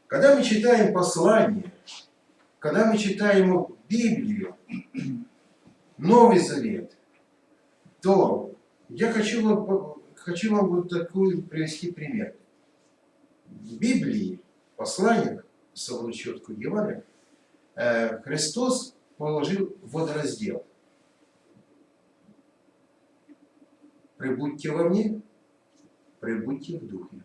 Когда мы читаем послание, когда мы читаем Библию, Новый Завет, то я хочу вам, хочу вам вот такой привести пример. В Библии, четко в Евангелиях, э, Христос положил водораздел. Прибудьте во мне, прибудьте в духе.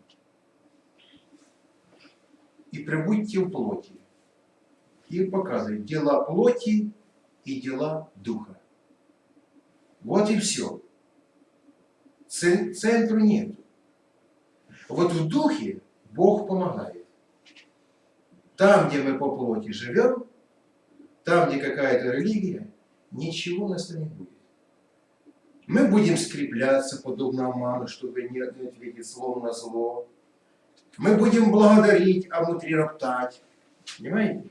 И прибудьте в плоти. И показывает дела плоти и дела духа. Вот и все. Центру нет. Вот в духе Бог помогает. Там, где мы по плоти живем, там, где какая-то религия, ничего у нас не будет. Мы будем скрепляться, подобно Аману, чтобы не ответить злом на зло. Мы будем благодарить, а внутри роптать. Понимаете?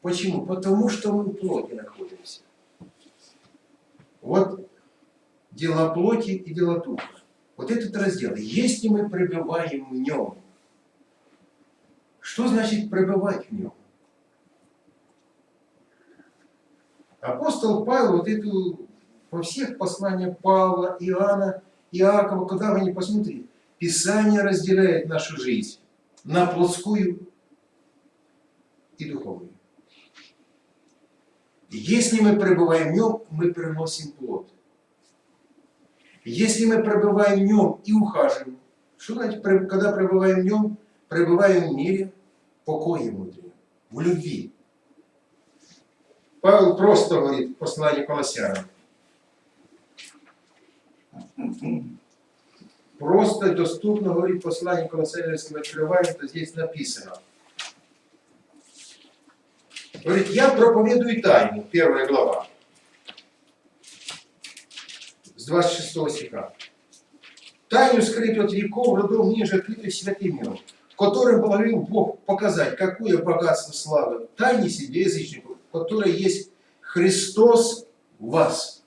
Почему? Потому что мы в плоти находимся. Вот дела плоти и дела духа. Вот этот раздел. Если мы пребываем в нем, что значит пребывать в нем? Апостол Павел вот эту во всех посланиях Павла, Иоанна, Иакова, куда вы не посмотрите, Писание разделяет нашу жизнь на плотскую и духовную. Если мы пребываем в нем, мы приносим плод. Если мы пребываем в нем и ухаживаем, что значит, когда пребываем в нем, пребываем в мире, покое внутри, в любви. Павел просто говорит в послании Колоссянам, Просто доступно говорит послание Колоссянам, если мы открываем, то здесь написано. Говорит, я проповедую тайну, первая глава, с 26 стиха. Тайну скрытую от веков, родов ниже открытой святым котором положил Бог показать, какое богатство славы, тайне себе язычников, которое есть Христос в вас.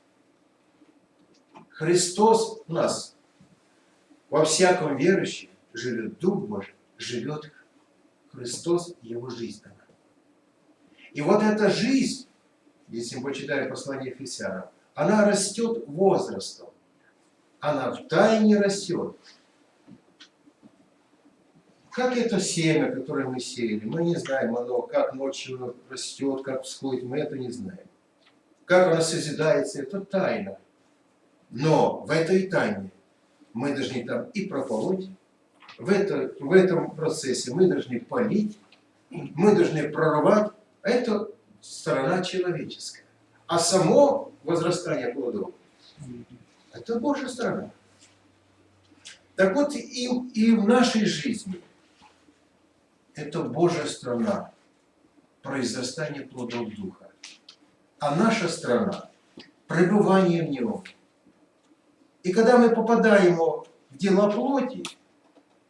Христос в нас. Во всяком верующем живет Дух Божий, живет Христос, Его жизнь. И вот эта жизнь, если мы почитаем послание Ефесянам, она растет возрастом. Она в тайне растет. Как это семя, которое мы сеяли, мы не знаем оно, как ночью растет, как всходит, мы это не знаем. Как оно созидается, это тайна. Но в этой тайне мы должны там и прополоть, в, это, в этом процессе мы должны полить, мы должны прорвать. Это сторона человеческая. А само возрастание плодов – это Божья сторона. Так вот и, и в нашей жизни это Божья страна, произрастание плодов Духа. А наша страна – пребывание в Нем – и когда мы попадаем в дела плоти,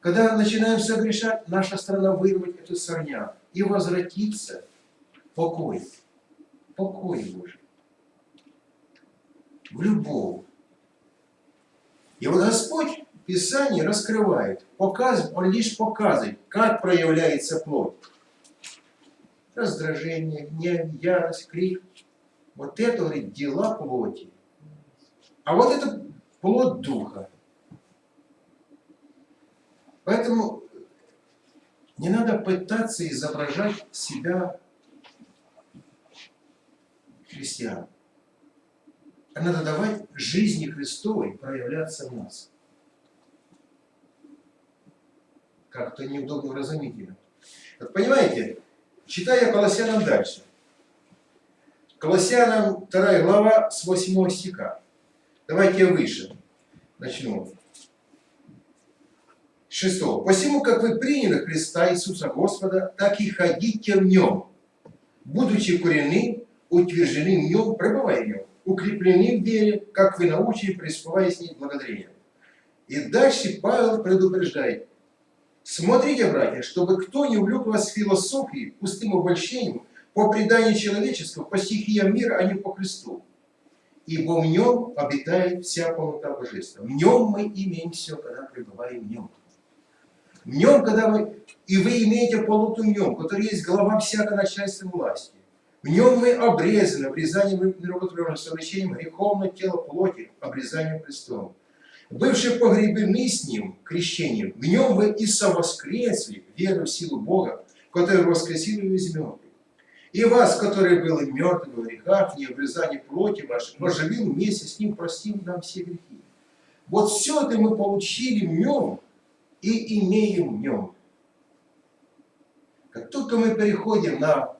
когда начинаем согрешать, наша страна вырвать эту сорняк и возвратиться покой. Покой Божий. В любовь. И вот Господь в Писании раскрывает, показывает, Он лишь показывает, как проявляется плоть. Раздражение, гнев, ярость, крик. Вот это, говорит, дела плоти. А вот это плод Духа. Поэтому Не надо пытаться изображать себя христиан. Надо давать жизни Христовой проявляться в нас. Как-то неудобно разумительно. Вот понимаете, читая Колоссянам дальше. Колоссянам 2 глава с 8 стиха. Давайте я выше начну. Шестого. «Посему, как вы приняли Христа Иисуса Господа, так и ходите в Нем, будучи курены, утверждены в Нем, пребывая в Нем, укреплены в вере, как вы научили, преисповая с ней благодарением». И дальше Павел предупреждает. Смотрите, братья, чтобы кто не увлек вас философией, пустым обольщением, по преданию человеческому, по стихиям мира, а не по Христу. Ибо в нем обитает вся полнота Божества. В нем мы имеем все, когда пребываем в нем. В нем, когда вы, и вы имеете полноту в нем, который есть глава всякой начальства власти. В нем мы обрезаны, обрезанием миротворенным совращением греховного тела плоти, обрезанием Христом. Бывшие погребены с ним крещением, в нем вы и совоскресли, веру в силу Бога, который воскресил его из мертвых. И вас, которые были мертвы в грехах, не обрезали плоти вашей, оживил вместе с ним, простил нам все грехи. Вот все это мы получили в нем и имеем в нем. Как только мы переходим на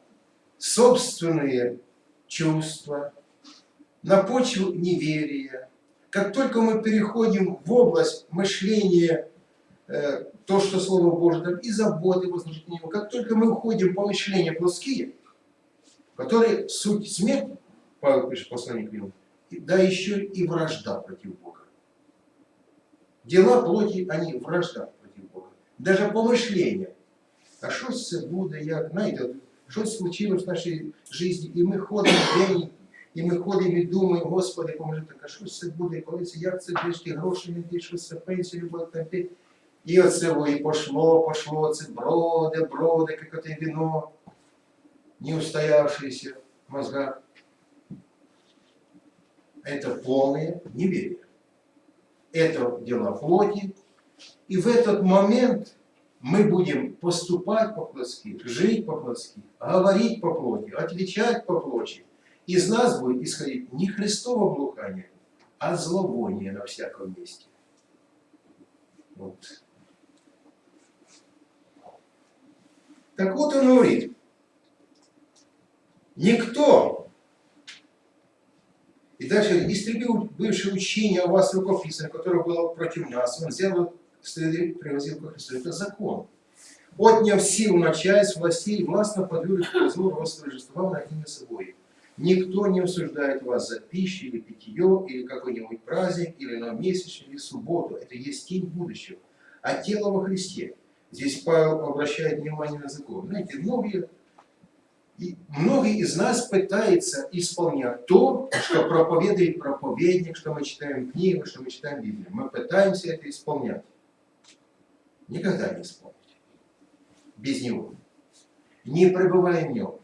собственные чувства, на почву неверия, как только мы переходим в область мышления, э, то, что Слово Божие там, и заботы возложить на него, как только мы уходим по мышлению плоские, которые суть смерть, Павел пишет послание к нему, да еще и вражда против Бога. Дела плоти, они вражда против Бога. Даже помышления. А що це буде, як, знаєте, щось случилось в нашій житті, і ми ходимо день, і ми ходимо і думаємо, Господи, поможи, так, а що це буде, коли це, як це трішки гроші не йти, що це пенсію буде там І оце во, і пошло, пошло, це броде, броде, як це вино, не устоявшееся в мозгах. Это полное неверие это дела плоти. И в этот момент мы будем поступать по-плотски, жить по-плотски, говорить по плоти, отвечать по плоти. Из нас будет исходить не Христово блукание, а зловоние на всяком месте. Вот. Так вот он говорит, никто и дальше истребил бывшее учение о вас рукописное, которое было против нас. Он взял привозил ко Христу. Это закон. Отняв силу начальств, властей, властно подвергли к произволу роста торжествовал над ними собой. Никто не осуждает вас за пищу или питье, или какой-нибудь праздник, или на месячный, или субботу. Это есть тень будущего. А тело во Христе. Здесь Павел обращает внимание на закон. Знаете, многие и многие из нас пытаются исполнять то, что проповедует проповедник, что мы читаем книгу, что мы читаем Библию. Мы пытаемся это исполнять. Никогда не исполнить. Без него. Не пребывая в нем.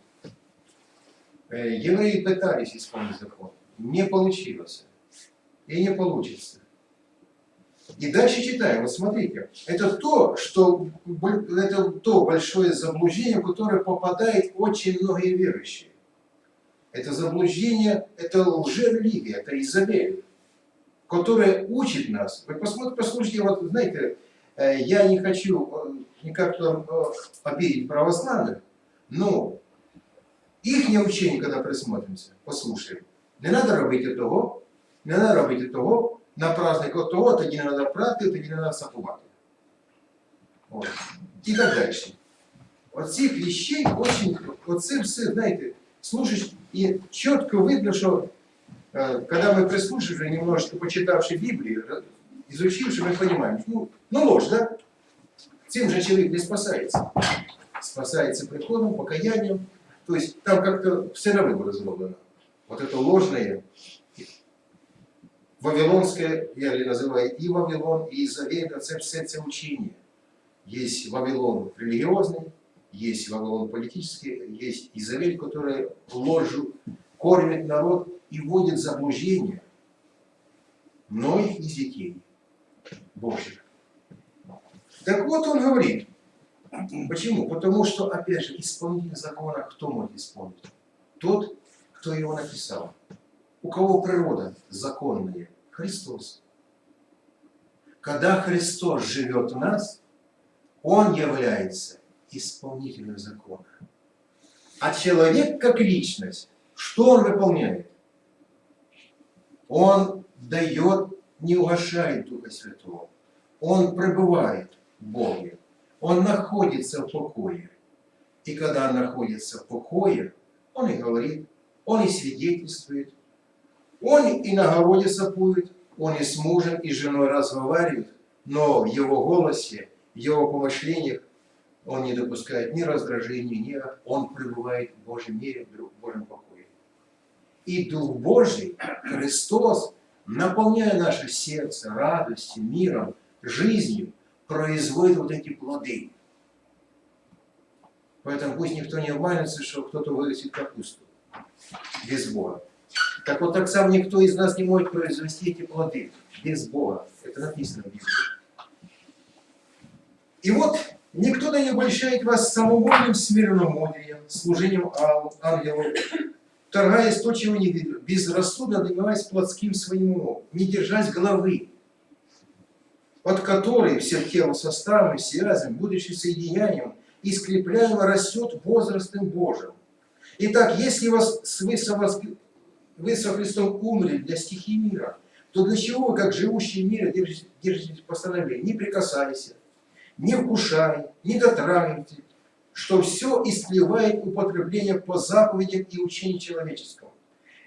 Э, евреи пытались исполнить закон. Не получилось. И не получится. И дальше читаем, вот смотрите, это то, что, это то большое заблуждение, в которое попадает очень многие верующие. Это заблуждение, это лжерелигия, это Изабель, которая учит нас. Вы посмотрите, послушайте, вот знаете, я не хочу э, никак там э, обидеть православных, но их учение, когда присмотримся, послушаем, не надо робити того, не надо робити того, на праздник от того, тоді не треба прати, тоді не треба сапувати. От. І так далі. Оцих вещей очень, оце все, знаете, слушаешь, и четко видно, что э, когда мы прислушиваемся, немножечко почитавши Библию, изучивши, мы понимаем, ну, ну ложь, да? Тем же человек не спасается. Спасается приходом, покаянием. То есть там как-то все выбор сделано. Вот это ложное, Вавилонское, я называю и Вавилон, и Изавель, все це учение. Есть Вавилон религиозный, есть Вавилон политический, есть Изавель, которая ложью кормит народ и вводит заблуждение многих из детей Божьих. Так вот он говорит, Почему? Потому что, опять же, исполнитель закона кто может исполнить? Тот, кто его написал. У кого природа законная? Христос. Когда Христос живет в нас, Он является исполнителем закона. А человек как личность, что он выполняет? Он дает, не угошает Духа Святого. Он пребывает в Боге. Он находится в покое. И когда находится в покое, он и говорит, он и свидетельствует, он и на городе сапует, он и с мужем, и с женой разговаривает, но в его голосе, в его помышлениях он не допускает ни раздражения, ни он пребывает в Божьем мире, в Божьем покое. И Дух Божий, Христос, наполняя наше сердце радостью, миром, жизнью, производит вот эти плоды. Поэтому пусть никто не обманется, что кто-то вырастет капусту без Бога. Так вот так сам никто из нас не может произвести эти плоды без Бога. Это написано в Библии. И вот никто да не обольщает вас самовольным смирномудрием, служением ан- ангелу, торгаясь то, чего не видно, безрассудно добиваясь плотским своим умом, не держась головы, от которой все тело составом, связем, будучи соединянием и скрепляемо растет возрастом Божьим. Итак, если вас, вы, со, воск- вы со Христом умерли для стихии мира, то для чего вы, как живущие в мире, держите, держите постановление? Не прикасайся, не вкушай, не дотрагивайте, что все истлевает употребление по заповедям и учению человеческому.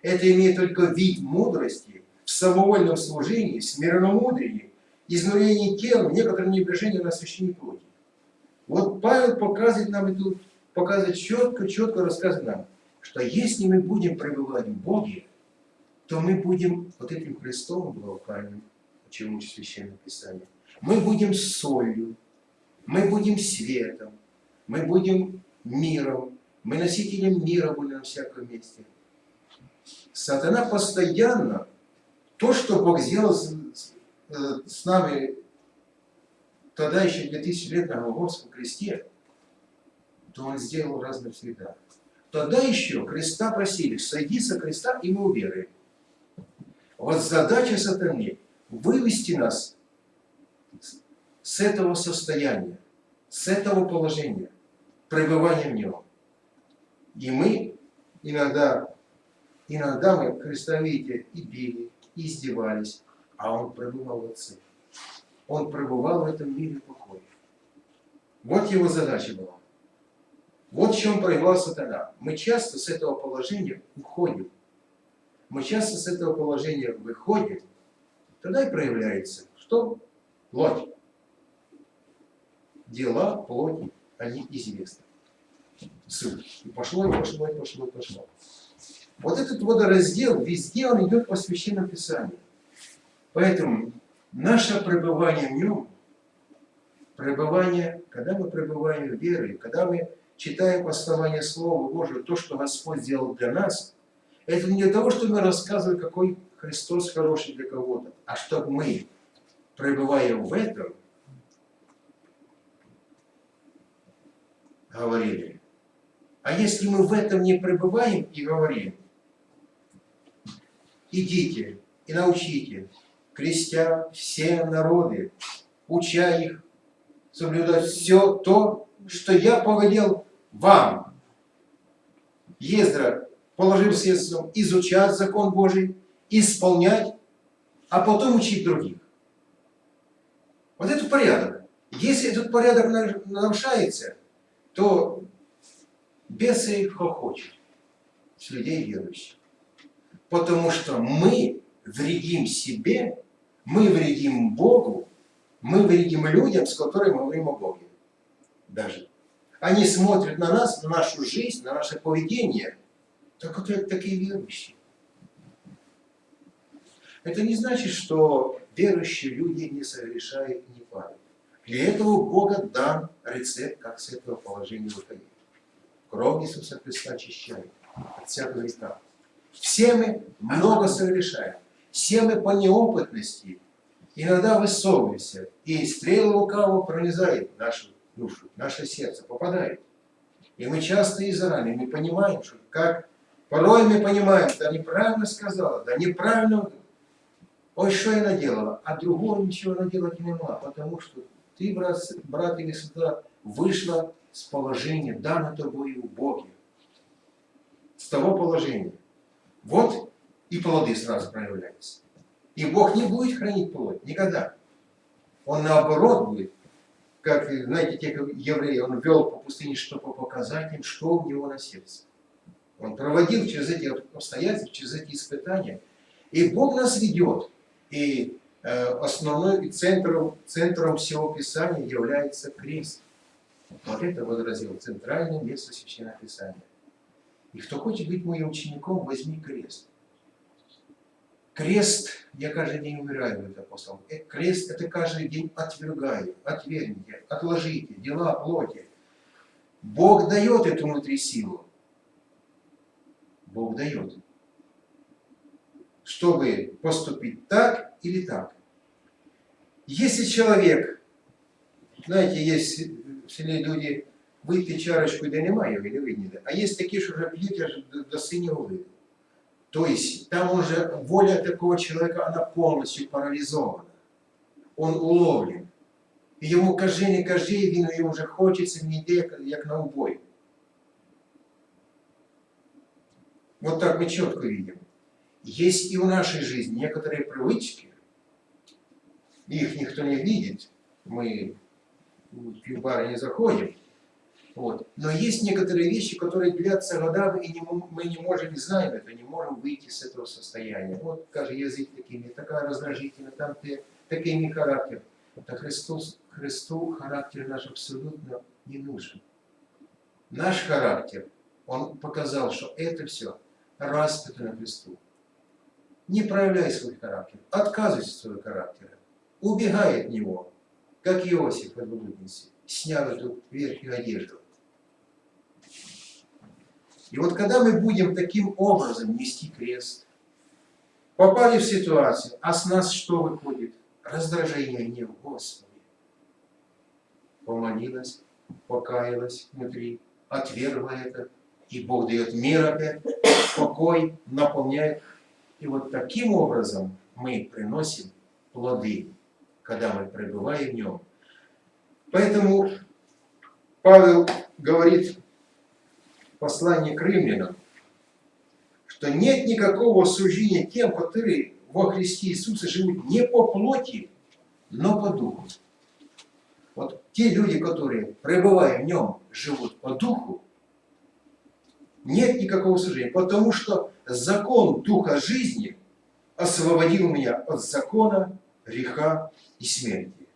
Это имеет только вид мудрости в самовольном служении, смиренномудрии, изнурении тела, некотором небрежении на освящении плоти. Вот Павел показывает нам эту, показывает четко, четко рассказывает нам, что если мы будем пребывать в Боге, то мы будем вот этим Христом благоуханием, чем учит Священное Писание. Мы будем солью, мы будем светом, мы будем миром, мы носителем мира будем на всяком месте. Сатана постоянно, то, что Бог сделал с, с- э, нами тогда еще 2000 лет на Голгофском кресте, то Он сделал раз навсегда. Тогда еще креста просили, сойди со креста, и мы уверуем. Вот задача сатаны – вывести нас с этого состояния, с этого положения, пребывания в нем. И мы иногда, иногда мы, Христа, видите, и били, и издевались, а Он пребывал в Отце. Он пребывал в этом мире покоя. Вот его задача была. Вот в чем проявлял сатана. Мы часто с этого положения уходим. Мы часто с этого положения выходим. Тогда и проявляется, что плоть. Дела плоти, они известны. Суть. И пошло, и пошло, и пошло, и пошло. Вот этот водораздел, везде он идет по Священному Писанию. Поэтому наше пребывание в нем, пребывание, когда мы пребываем в вере, когда мы читаем основание Слова Божьего, то, что Господь сделал для нас, это не для того, чтобы мы рассказывали, какой Христос хороший для кого-то, а чтобы мы, пребывая в этом, говорили. А если мы в этом не пребываем и говорим, идите и научите, крестя все народы, уча их соблюдать все то, что я повелел вам. Ездра положил средством изучать закон Божий, исполнять, а потом учить других. Вот это порядок. Если этот порядок нар- нарушается, то бесы хохочут с людей верующих. Потому что мы вредим себе, мы вредим Богу, мы вредим людям, с которыми мы говорим о Боге. Даже. Они смотрят на нас, на нашу жизнь, на наше поведение, так вот это такие верующие. Это не значит, что верующие люди не совершают не падают. Для этого Бога дан рецепт, как с этого положения выходить. Кровь Иисуса Христа очищает от всякого греха. Все мы много совершаем. Все мы по неопытности иногда высовываемся, и стрела лукавого пронизает нашу душу, наше сердце попадает. И мы часто из раны, мы понимаем, что как порой мы понимаем, да неправильно сказала, да неправильно, ой, что я наделала, а другого ничего наделать не могла, потому что ты, брат, брат или сестра, вышла с положения, дано тобой у Боге. С того положения. Вот и плоды сразу проявляются. И Бог не будет хранить плоть, никогда. Он наоборот будет, как, знаете, те евреи, он вел по пустыне, чтобы показать им, что у него на сердце. Он проводил через эти обстоятельства, через эти испытания. И Бог нас ведет. И э, основной и центром, центром всего Писания является крест. Вот это возразил центральное место Священного Писания. И кто хочет быть моим учеником, возьми крест. Крест, я каждый день умираю, говорит апостол. Э, Крест это каждый день отвергаю, отвергните, отложите, дела плоти. Бог дает эту внутри силу. Бог дает. Чтобы поступить так или так. Если человек, знаете, есть в селе люди, вип'є чарочку, де немає, ви не видніте. А є такі, що вже п'ють аж до, до синього виду. То есть там уже воля такого человека, она полностью парализована. Он уловлен. І йому кажи, не кажи, він йому вже хочеться, він йде, як, як на убой. Вот так мы четко видим. Есть и в нашей жизни некоторые привычки, их никто не видит, мы в пивбары не заходим, вот. Но есть некоторые вещи, которые длятся годами, и не, мы не можем, не знаем это, не можем выйти с этого состояния. Вот, каже, язык такими, такая раздражительная, там ты, такими характер. Это Христос, Христу характер наш абсолютно не нужен. Наш характер, Он показал, что это все распято на Христу. Не проявляй свой характер, отказывайся от своего характера, убегай от него, как Иосиф от блудницы, снял эту верхнюю одежду. И вот когда мы будем таким образом нести крест, попали в ситуацию, а с нас что выходит? Раздражение, гнев, Господи. Помолилась, покаялась внутри, отвергла это, и Бог дает мир опять, покой, наполняет. И вот таким образом мы приносим плоды, когда мы пребываем в нем. Поэтому Павел говорит в послании к римлянам, что нет никакого осуждения тем, которые во Христе Иисусе живут не по плоти, но по духу. Вот те люди, которые, пребывая в нем, живут по духу, нет никакого осуждения, потому что закон духа жизни освободил меня от закона, греха и смерти.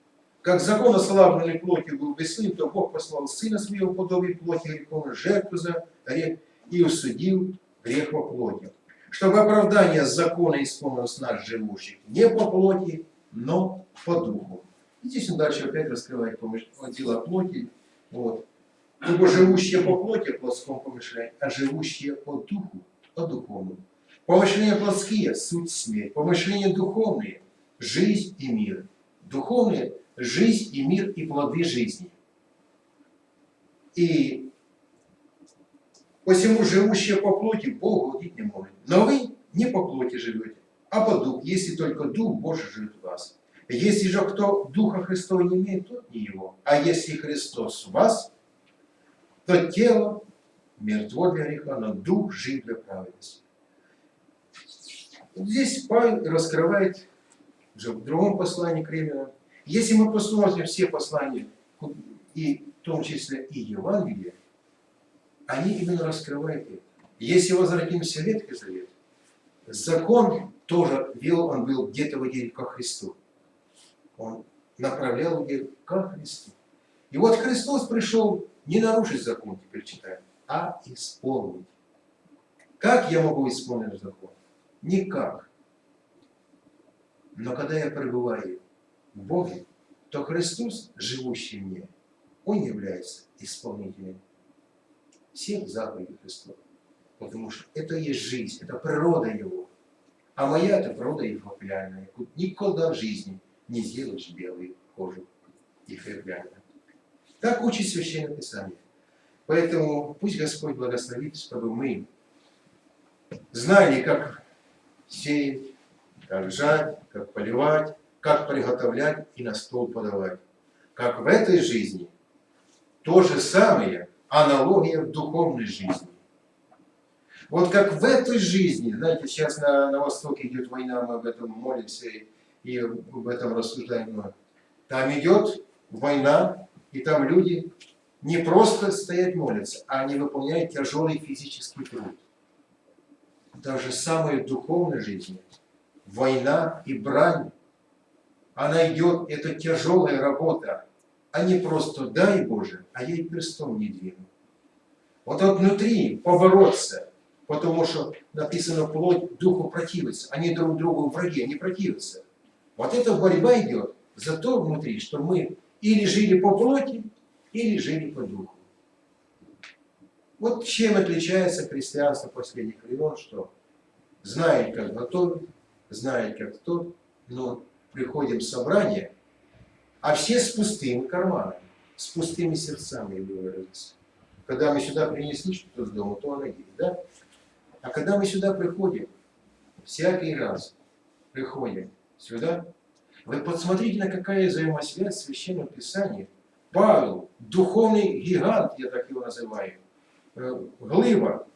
Как закон ослабленной плоти был бессилен, то Бог послал Сына Своего подобие плоти греховной жертву за грех и усудил грех во плоти. Чтобы оправдание закона исполнилось нас живущих не по плоти, но по духу. И здесь он дальше опять раскрывает дела плоти. Вот. Ибо живущие по плоти плотском помышляют, а живущие по духу, по духовному. Помышления плотские – суть смерть, помышления духовные – жизнь и мир. Духовные – жизнь и мир и плоды жизни. И посему живущие по плоти Богу угодить не может. Но вы не по плоти живете, а по духу, если только Дух Божий живет в вас. Если же кто Духа Христова не имеет, тот не его. А если Христос в вас, то тело мертво для греха, но Дух жив для праведности. Здесь Павел раскрывает уже в другом послании к римлянам. Если мы посмотрим все послания, и в том числе и Евангелие, они именно раскрывают это. Если возвратимся в Ветхий Завет, закон тоже вел, он был где-то в деле ко Христу. Он направлял людей ко Христу. И вот Христос пришел не нарушить закон, теперь читаем, а исполнить. Как я могу исполнить закон? Никак. Но когда я пребываю в Боге, то Христос, живущий мне, Он является исполнителем всех заповедей Христова. Потому что это есть жизнь, это природа Его. А моя это природа Его пляная. Никогда в жизни не сделаешь белую кожу и хлебляную. Так учит Священное Писание. Поэтому пусть Господь благословит, чтобы мы знали, как сеять, как жать, как поливать, как приготовлять и на стол подавать. Как в этой жизни то же самое, аналогия в духовной жизни. Вот как в этой жизни, знаете, сейчас на, на Востоке идет война, мы об этом молимся и, и об этом рассуждаем. Там идет война, и там люди не просто стоять молятся, а они выполняют тяжелый физический труд. Та же самая в духовной жизни. Война и брань, она идет, это тяжелая работа, а не просто дай Боже, а я перстом не двину. Вот вот внутри побороться, потому что написано плоть духу противится, они друг другу враги, они противятся. Вот эта борьба идет за то внутри, что мы или жили по плоти, или жили по духу. Вот чем отличается христианство последних времен, что знает, как готовить, знает, как тот, но приходим в собрание, а все с пустыми карманами, с пустыми сердцами, я. Когда мы сюда принесли что-то с дома, то оно есть, да? А когда мы сюда приходим, всякий раз приходим сюда, вы посмотрите, на какая взаимосвязь в Священном Писании. Павел, духовный гигант, я так его называю, э, глыба,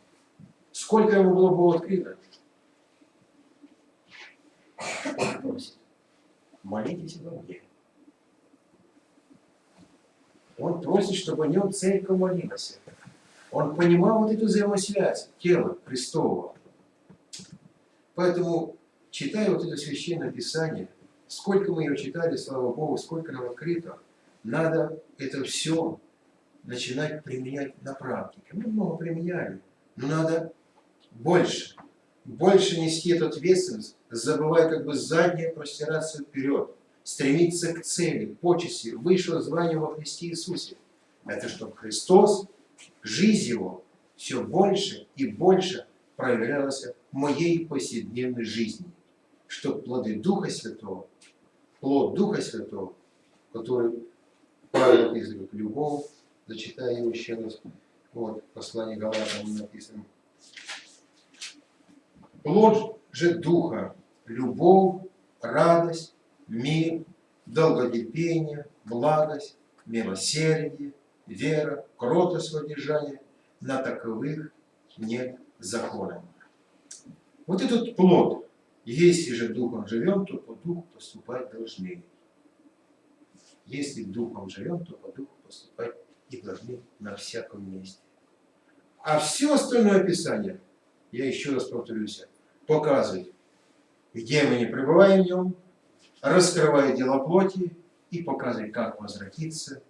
сколько ему было бы открыто. Просит, молитесь обо мне. Он просит, чтобы о нем церковь молилась. Он понимал вот эту взаимосвязь тела Христового. Поэтому, читая вот это священное Писание, сколько мы его читали, слава Богу, сколько нам открыто, надо это все начинать применять на практике. Мы много применяли, но надо больше, больше нести эту ответственность, забывая как бы заднее простираться вперед, стремиться к цели, почести, высшего звания во Христе Иисусе. Это чтобы Христос жизнь его все больше и больше проявлялась в моей повседневной жизни, чтобы плоды Духа Святого, плод Духа Святого, который Павел описывает любовь, зачитаю его еще раз, вот, послание Галатам написано. Плод же Духа, любовь, радость, мир, долготерпение, благость, милосердие, вера, кротость воздержание, на таковых нет закона. Вот этот плод, если же духом живем, то по духу поступать должны. Если духом живем, то по духу поступать и должны на всяком месте. А все остальное описание, я еще раз повторюсь, показывает, где мы не пребываем в нем, раскрывает дело плоти и показывает, как возвратиться,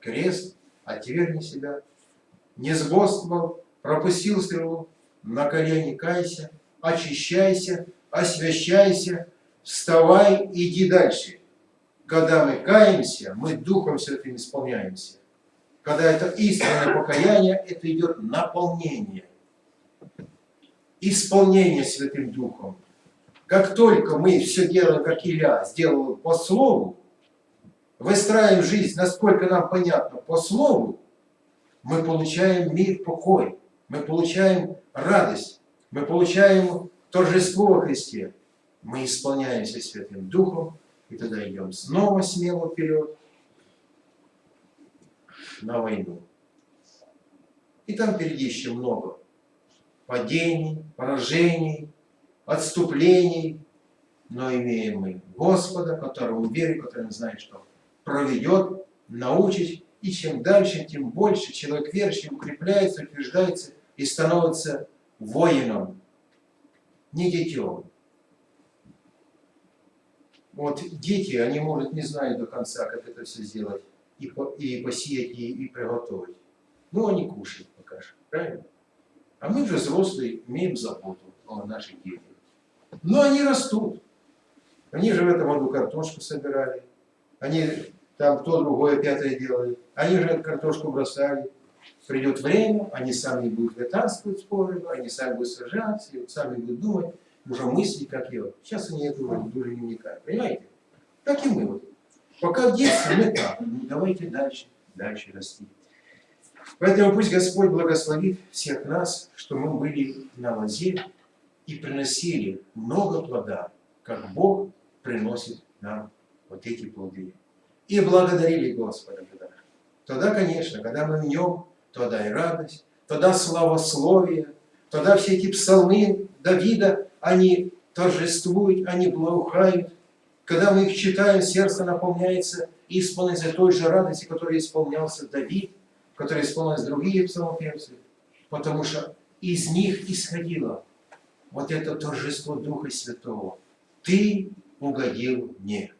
крест, отвергни себя, не сбодствовал, пропустил стрелу, на колени кайся, очищайся, освящайся, вставай, иди дальше. Когда мы каемся, мы Духом Святым исполняемся. Когда это истинное покаяние, это идет наполнение. Исполнение Святым Духом. Как только мы все делаем, как Илья сделал по слову, выстраиваем жизнь, насколько нам понятно, по слову, мы получаем мир, покой, мы получаем радость, мы получаем торжество во Христе. Мы исполняемся Святым Духом, и тогда идем снова смело вперед на войну. И там впереди еще много падений, поражений, отступлений, но имеем мы Господа, которого верим, который знает, что проведет, научит, и чем дальше, тем больше человек верующий укрепляется, утверждается и становится воином, не детем. Вот дети, они, может, не знают до конца, как это все сделать, и, по, и посеять, и, и приготовить. Ну, они кушают пока что, правильно? А мы же взрослые имеем заботу о наших детях. Но они растут. Они же в этом году картошку собирали. Они там то, другое, пятое делали. Они же картошку бросали. Придет время, они сами будут летанствовать споры, они сами будут сражаться, сами будут думать, уже мысли, как я. Сейчас они это уже не вникают. Понимаете? Так и мы вот. Пока в детстве мы так, ну давайте дальше. дальше расти. Поэтому пусть Господь благословит всех нас, что мы были на лозе и приносили много плода, как Бог приносит нам вот эти плоды. И благодарили Господа тогда. Тогда, конечно, когда мы в Нем, тогда и радость, тогда славословие, тогда все эти псалмы Давида, они торжествуют, они благоухают. Когда мы их читаем, сердце наполняется и исполняется той же радости, которой исполнялся Давид, которой исполнились другие псалмопевцы, потому что из них исходило вот это торжество Духа Святого. Ты угодил мне.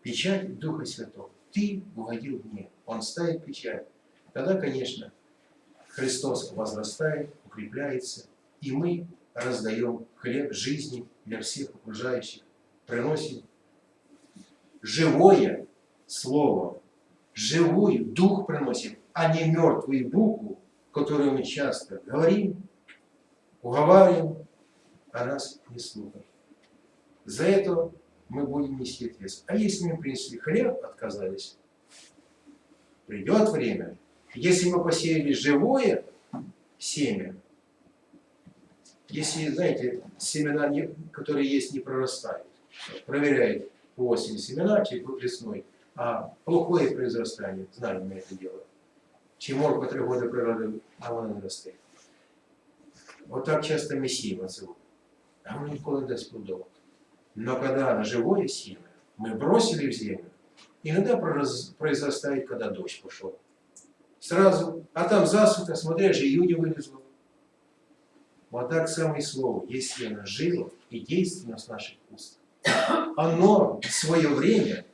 Печать Духа Святого. Ты угодил мне. Он ставит печать. Тогда, конечно, Христос возрастает, укрепляется, и мы раздаем хлеб жизни для всех окружающих, приносим живое слово, живую дух приносим, а не мертвую букву, которую мы часто говорим, уговариваем, а нас не слушают. За это мы будем нести ответственность. А если мы принесли хлеб, отказались, придет время, если мы посеяли живое семя, если, знаете, семена, которые есть, не прорастают, проверяет по осени семена, чи весной, а плохое произрастание, знаем мы это дело. Чем морква три года природы, а вона не росте. Отак часто месіємо називають. А воно ніколи не плодов. Но когда на живое семя мы бросили в землю, иногда произрастает, когда дождь пошел. Сразу, а там засуха, смотря же июня вылезло. Вот так самое слово, если оно живо и действенно с наших уст, оно в свое время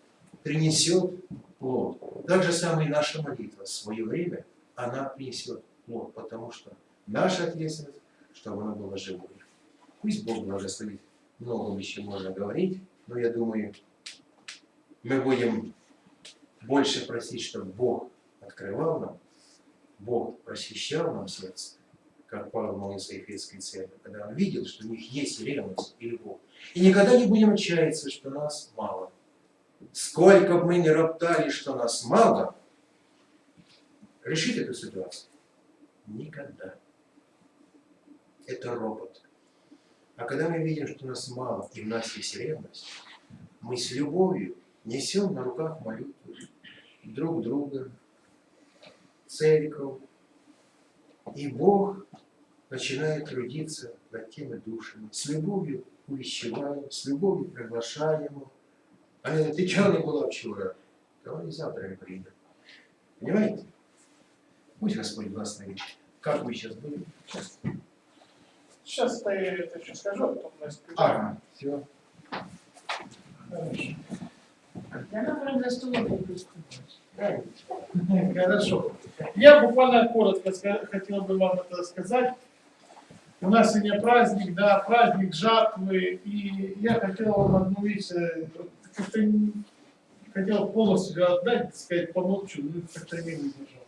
принесет плод. Так же самое и наша молитва в свое время, она принесет плод, потому что наша ответственность, чтобы она была живой. Пусть Бог благословит. Много еще можно говорить, но я думаю, мы будем больше просить, чтобы Бог открывал нам, Бог просвещал нам сердце, как Павел молился Ефесской церкви, когда он видел, что у них есть ревность и любовь. И никогда не будем отчаяться, что нас мало. Сколько бы мы ни роптали, что нас мало, решить эту ситуацию никогда. Это робот. А когда мы видим, что нас мало и в нас есть ревность, мы с любовью несем на руках молитву друг друга, церковь, и Бог начинает трудиться над теми душами. С любовью увещеваем, с любовью приглашаем его. А ты чего не была вчера? Давай завтра не придем. Понимаете? Пусть Господь благословит. Как вы сейчас были? Сейчас. Я это еще скажу, а потом Настя скажет. Ага, все. Хорошо. Я, например. Хорошо. Буквально коротко хотел бы вам это сказать. У нас сегодня праздник, да, праздник жатвы, и я хотел вам одну вещь, э, как-то хотел полностью отдать, сказать, помолчу, но как-то не выдержал.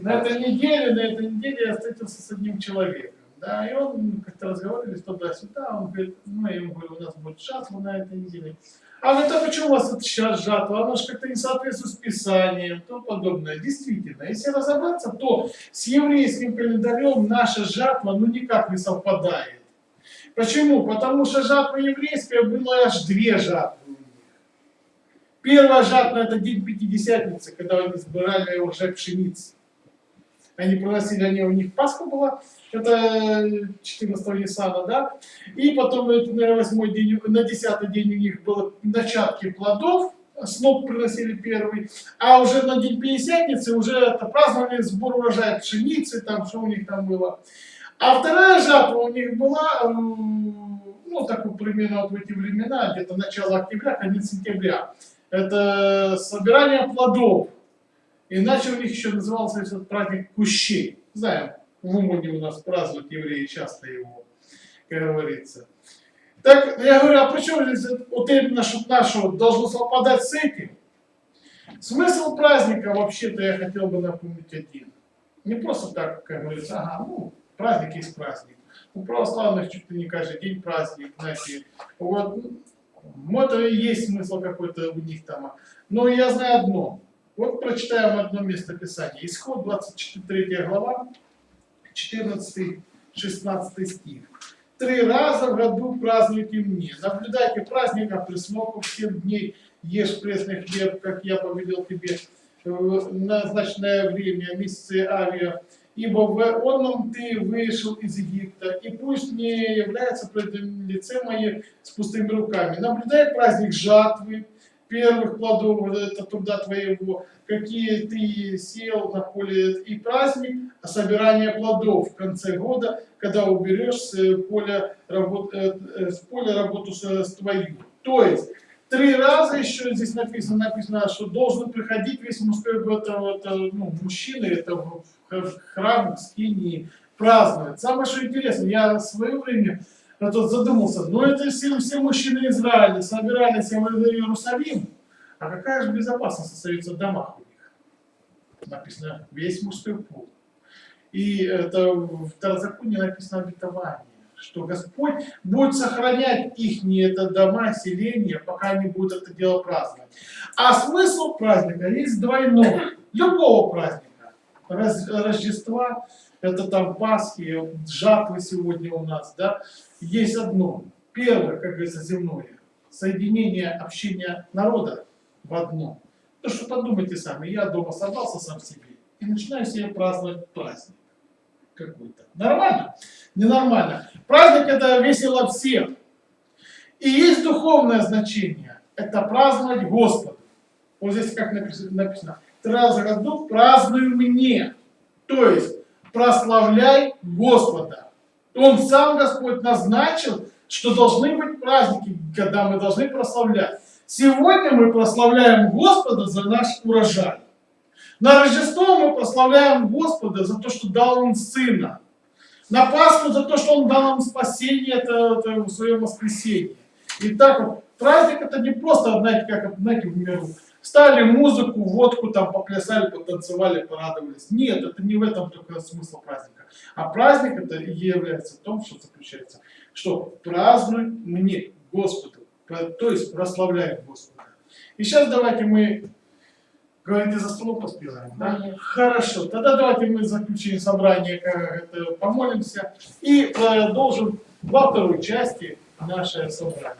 На этой неделе, на этой неделе я встретился с одним человеком, да, и он как-то разговаривали туда-сюда, он говорит, ну, я ему говорю, у нас будет жатва на этой неделе. А говорит, а почему у вас это сейчас жатва? Оно же как-то не соответствует с Писанием, тому подобное. Действительно, если разобраться, то с еврейским календарем наша жатва ну никак не совпадает. Почему? Потому что жатва еврейская была аж две жатвы. Первая жатва это день Пятидесятницы, когда они сбирали уже пшеницы. Они приносили, они, у них Пасха была, это 14 Ниссана, да, и потом, это, наверное, восьмой день, на десятый день у них было начатки плодов, сноп приносили первый, а уже на день Пятидесятницы уже это праздновали сбор урожая пшеницы, там, что у них там было. А вторая жатва у них была, ну, так вот примерно вот в эти времена, где-то начало октября, конец сентября. Это собирание плодов. Иначе у них еще назывался этот праздник Кущей. Знаем, в Умане у нас празднуют евреи часто его, как говорится. Так, я говорю, а почему здесь вот именно что наше вот должно совпадать с этим? Смысл праздника, вообще-то, я хотел бы напомнить один. Не просто так, как говорится, ага, ну, праздник есть праздник. У православных чуть ли не каждый день праздник, знаете. Вот, ну, это и есть смысл какой-то у них там. Но я знаю одно. Вот прочитаем одно место Писания. Исход 23 глава, 14-16 стих. Три раза в году празднуйте мне. Наблюдайте праздник от присмоков семь дней. Ешь пресный хлеб, как я повелел тебе в назначенное время, месяцы авиа. Ибо в онном ты вышел из Египта, и пусть не является пред лице мое с пустыми руками. Наблюдай праздник жатвы, первых плодов это труда твоего, какие ты сеял на поле, и праздник собирания плодов в конце года, когда уберешь с поля, работ, э, э, с поля работу с, с твою. То есть, три раза еще здесь написано, написано, что должен приходить весь мужской это, это, ну, мужчина, это в храм, в скинии, праздновать. Самое что интересно, я в свое время а тут задумался, ну это все, все мужчины Израиля собирались в Иерусалим, а какая же безопасность остается в домах у них? Написано, весь мужской пол. И это в Второзаконии написано обетование, что Господь будет сохранять их это дома, селения, пока они будут это дело праздновать. А смысл праздника есть двойной, любого праздника. Раз, Рождества, это там Пасхи, жатвы сегодня у нас, да, есть одно. Первое, как говорится, земное, соединение общения народа в одно. То, что подумайте сами, я дома собрался сам себе и начинаю себе праздновать праздник какой-то. Нормально? Ненормально. Праздник это весело всем. И есть духовное значение. Это праздновать Господу. Вот здесь как написано. Три в году празднуй мне. То есть прославляй Господа. Он сам, Господь, назначил, что должны быть праздники, когда мы должны прославлять. Сегодня мы прославляем Господа за наш урожай. На Рождество мы прославляем Господа за то, что дал Он Сына. На Пасху за то, что Он дал нам спасение это, это в своем воскресенье. И так вот, праздник это не просто, знаете, как знаете, в миру. Стали музыку, водку там поплясали, потанцевали, порадовались. Нет, это не в этом только смысл праздника. А праздник это и является в том, что заключается, что празднуй мне Господу, то есть прославляем Господа. И сейчас давайте мы, говорите, за столом поспеваем, да? Хорошо, тогда давайте мы заключим собрание, как это, помолимся и продолжим во второй части наше собрание.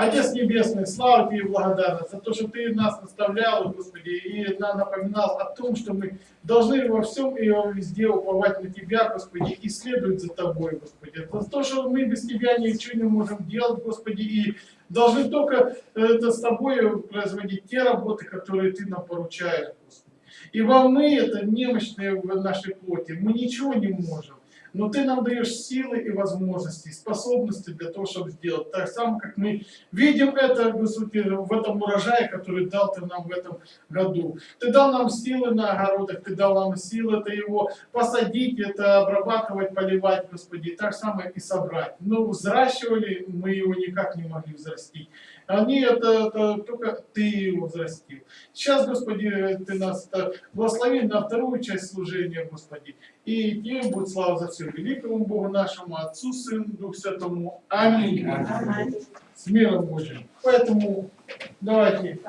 Отец Небесный, слава Тебе и благодарность за то, что Ты нас наставлял, Господи, и нам напоминал о том, что мы должны во всем и везде уповать на Тебя, Господи, и следовать за Тобой, Господи. За то, что мы без Тебя ничего не можем делать, Господи, и должны только это с Тобой производить те работы, которые Ты нам поручаешь, Господи. Ибо мы это немощные в нашей плоти, мы ничего не можем. Но ты нам даешь силы и возможности, способности для того, чтобы сделать. Так само, как мы видим это, в этом урожае, который дал ты нам в этом году. Ты дал нам силы на огородах, ты дал нам силы это его посадить, это обрабатывать, поливать, Господи. Так самое и собрать. Но взращивали, мы его никак не могли взрастить. Они это, это только ты его взрастил. Сейчас, Господи, ты нас это, благослови на вторую часть служения, Господи. И тебе будет слава за все великому Богу нашему, Отцу, Сыну, Дух Святому. Аминь. С миром Божьим. Поэтому давайте